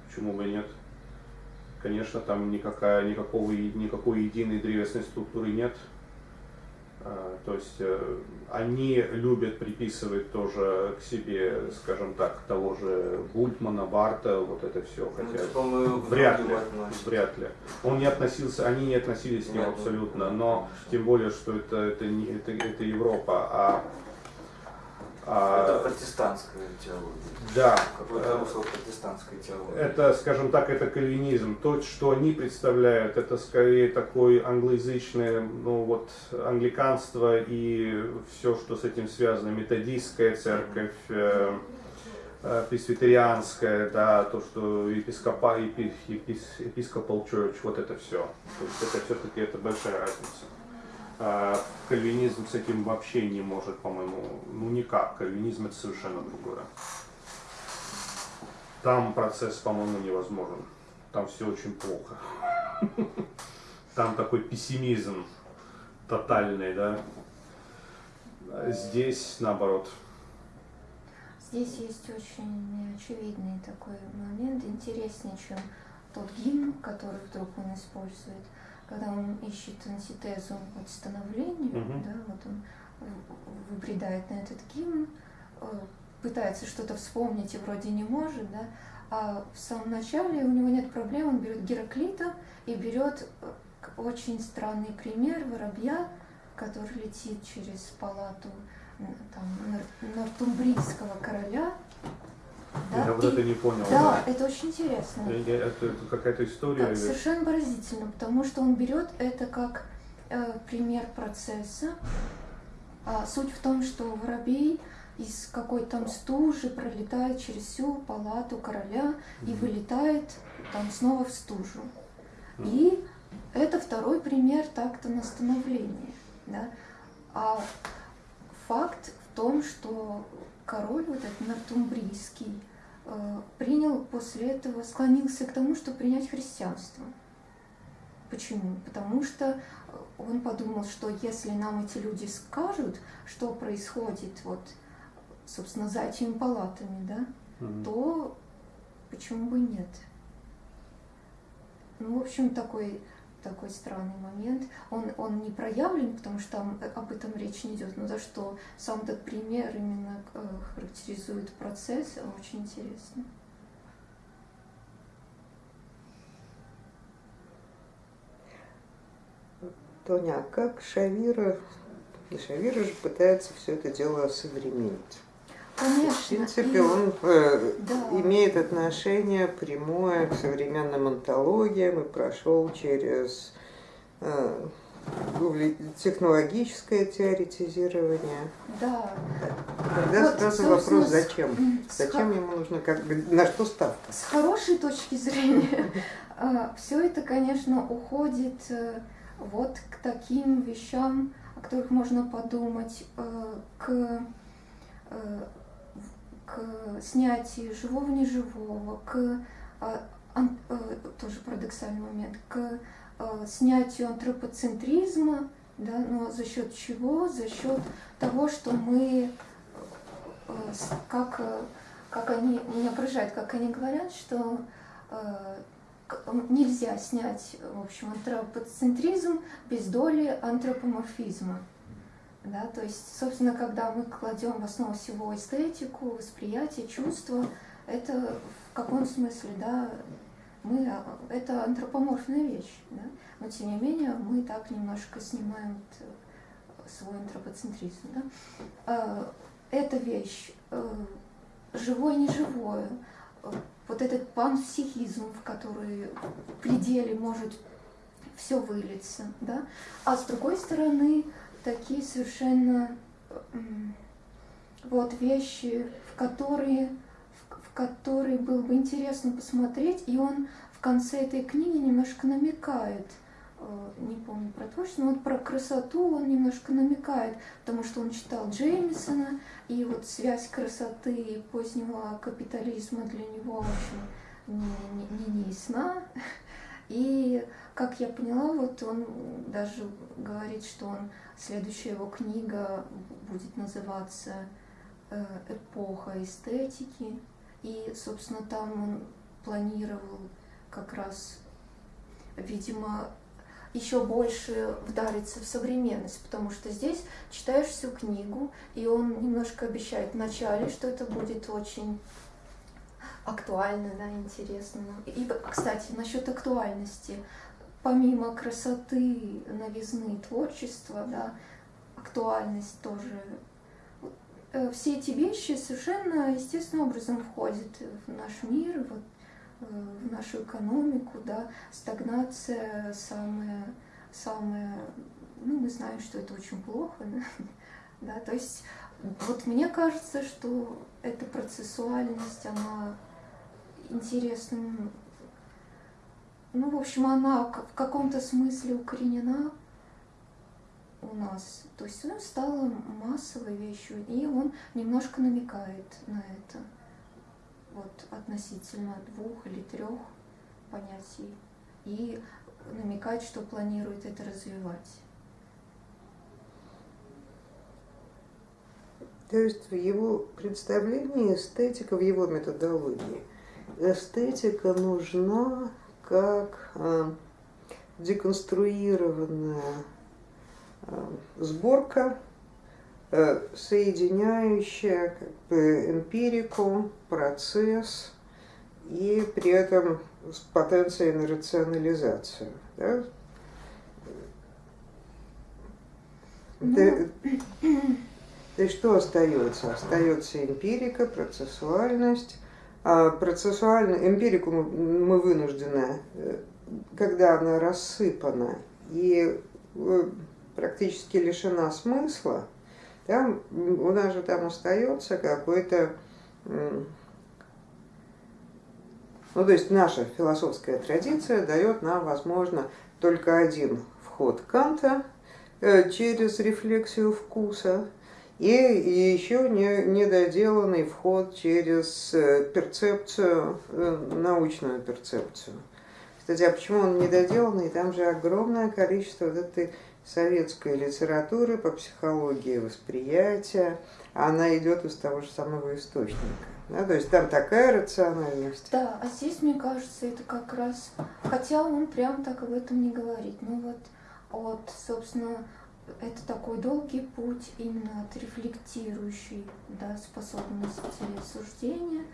Почему бы и нет? Конечно, там никакая, никакого, никакой единой древесной структуры нет. А, То есть э, они любят приписывать тоже к себе, скажем так, того же Гультмана, Барта, вот это все. Ну, Хотя мы вряд ли, вряд ли. Он не относился, они не относились к нему Нет, абсолютно, ну, но тем более, что это, это, не, это, это Европа, а- Это протестантская теология. да, Какое-то э, русло протестантской теологии. Это, скажем так, это кальвинизм. То, что они представляют, это скорее такой англоязычное, ну вот, англиканство и все, что с этим связано, методистская церковь, э, э, пресвитерианская, да, то, что епископа, епи- епис- episcopal church, вот это все. То есть это все-таки это большая разница. А кальвинизм с этим вообще не может, по-моему, ну никак. Кальвинизм это совершенно другое. Там процесс, по-моему, невозможен. Там все очень плохо. Там такой пессимизм тотальный, да. Здесь наоборот. Здесь есть очень очевидный такой момент, интереснее, чем тот гимн, который вдруг он использует, когда он ищет антитезу от становлению, Мгм. да, вот он выбредает на этот гимн, э, пытается что-то вспомнить и вроде не может, да, а в самом начале у него нет проблем, он берет Гераклита и берет э, очень странный пример воробья, который летит через палату там, нор- нортумбрийского короля. Да, Я вот и- это не понял. да, это очень интересно. Это, это какая-то история. Да, или- совершенно поразительно, потому что он берет это как э, пример процесса. А суть в том, что воробей из какой-то там стужи пролетает через всю палату короля и вылетает там снова в стужу. И это второй пример такта на становление. Да? А факт в том, что король вот этот нортумбрийский принял после этого, склонился к тому, чтобы принять христианство. Почему? Потому что э, он подумал, что если нам эти люди скажут, что происходит вот, собственно, за этими палатами, да, Мгм. то почему бы нет? Ну, в общем, такой, такой странный момент. Он, он не проявлен, потому что там об этом речь не идет, но за что сам этот пример именно э, характеризует процесс, очень интересно. Тоня, а как Шавира, Шавира же пытается все это дело осовременить. Конечно. В принципе, и- он э, Да. имеет отношение прямое к современным антологиям и прошел через э, технологическое теоретизирование. Да. Тогда Вот, сразу вопрос, зачем? Зачем ему нужно, как бы, на что ставка? С хорошей точки зрения, все это, конечно, уходит э, вот к таким вещам, о которых можно подумать, э, к, э, к снятию живого неживого, к э, э, тоже парадоксальный момент, к э, снятию антропоцентризма, да, но за счет чего? За счет того, что мы э, как э, как они, меня поражает, как они говорят, что э, нельзя снять, в общем, антропоцентризм без доли антропоморфизма. Да, то есть, собственно, когда мы кладем в основу всего эстетику, восприятие, чувство, это в каком смысле, да, мы, а, это антропоморфная вещь, да? но тем не менее мы так немножко снимаем т- свой антропоцентризм. Да? А, Эта вещь э, живое, неживое, э, вот этот панпсихизм, в который в пределе может все вылиться, да, а с другой стороны такие совершенно вот вещи, в которые, в, в которые было бы интересно посмотреть, и он в конце этой книги немножко намекает – Э, не помню про творчество, но вот про красоту он немножко намекает, потому что он читал Джеймисона, и вот связь красоты и позднего капитализма для него очень не, не, не, ясна. И, как я поняла, вот он даже говорит, что он, следующая его книга будет называться э, «Эпоха эстетики», и, собственно, там он планировал как раз, видимо, еще больше вдариться в современность, потому что здесь читаешь всю книгу, и он немножко обещает в начале, что это будет очень актуально, да, интересно. И, кстати, насчет актуальности, помимо красоты, новизны, творчества, да, актуальность тоже. Э, все эти вещи совершенно естественным образом входят в наш мир, вот Э, в нашу экономику, да, стагнация самая, самая, ну, мы знаем, что это очень плохо, да, да, то есть вот мне кажется, что эта процессуальность, она интересным, ну, в общем, она в каком-то смысле укоренена у нас, то есть она стала массовой вещью, и он немножко намекает на это. Вот относительно двух или трех понятий. И намекать, что планирует это развивать. То есть в его представлении эстетика, в его методологии, эстетика нужна как э, деконструированная э, сборка Э, соединяющая как бы эмпирику, процесс и при этом с потенцией на рационализацию. Да? Ну... То есть что остается? Остается эмпирика, процессуальность. А процессуальную эмпирику мы, вынуждены, э, когда она рассыпана и э, практически лишена смысла, там у нас же там остается какой-то, ну то есть наша философская традиция дает нам, возможно, только один вход Канта э, через рефлексию вкуса и еще не, недоделанный вход через э, перцепцию, э, научную перцепцию. Кстати, а почему он недоделанный? Там же огромное количество вот этой советской литературы по психологии восприятия, она идет из того же самого источника. Да, то есть там такая рациональность. Да, а здесь, мне кажется, это как раз, хотя он прям так об этом не говорит, ну вот от, собственно, это такой долгий путь именно от рефлектирующей да, способности суждения,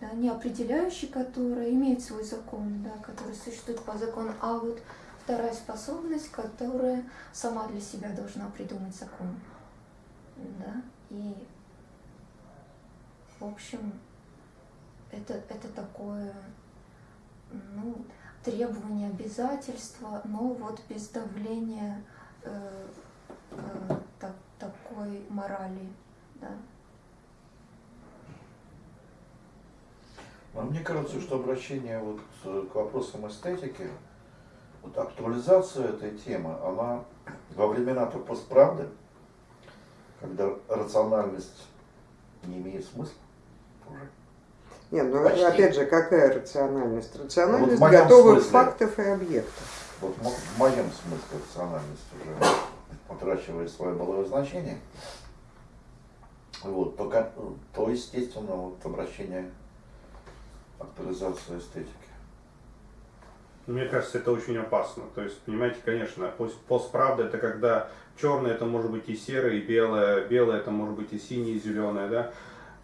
да, не определяющей, которая имеет свой закон, да, который существует по закону, а вот вторая способность, которая сама для себя должна придумать закон. Да? И, в общем, это, это такое ну, требование, обязательство, но вот без давления э, э, так, такой морали. Да? Мне кажется, что обращение вот к вопросам эстетики вот актуализация этой темы, она во времена-то постправды, когда рациональность не имеет смысла уже. Нет, ну Почти. опять же, какая рациональность? Рациональность вот готовых смысле, фактов и объектов. Вот в моем смысле рациональность уже утрачивает свое былое значение. Вот, то, то естественно, вот обращение актуализации эстетики. Мне кажется, это очень опасно. То есть, понимаете, конечно, постправда это когда черное это может быть и серое, и белое, белое это может быть и синее, и зеленое, да.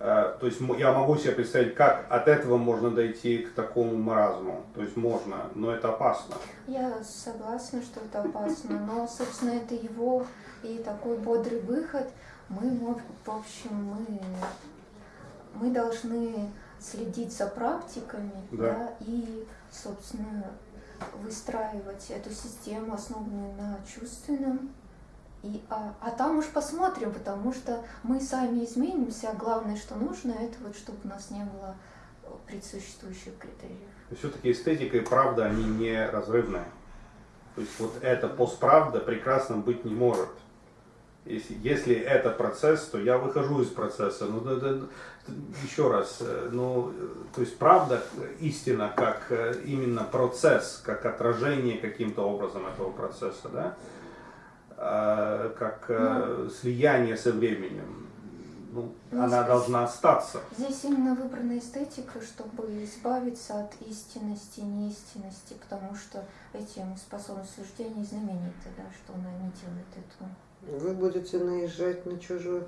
А, то есть я могу себе представить, как от этого можно дойти к такому маразму. То есть можно, но это опасно. Я согласна, что это опасно, но, собственно, это его и такой бодрый выход. Мы, в общем, мы, мы должны следить за практиками, Да. да, и, собственно, выстраивать эту систему, основанную на чувственном. И, а, а там уж посмотрим, потому что мы сами изменимся, а главное, что нужно, это вот чтобы у нас не было э, предсуществующих критериев. Все-таки эстетика и правда, они не разрывные. То есть вот эта постправда прекрасно быть не может. Если, если это процесс, то я выхожу из процесса. Ну, да, да, еще раз, э, ну, то есть правда, истина, как э, именно процесс, как отражение каким-то образом этого процесса, да, как э, слияние со временем, ну, Ну, она здесь- должна остаться. Здесь именно выбрана эстетика, чтобы избавиться от истинности, неистинности, потому что этим способность суждения знаменита, да, что она не делает этого. Вы будете наезжать на чужую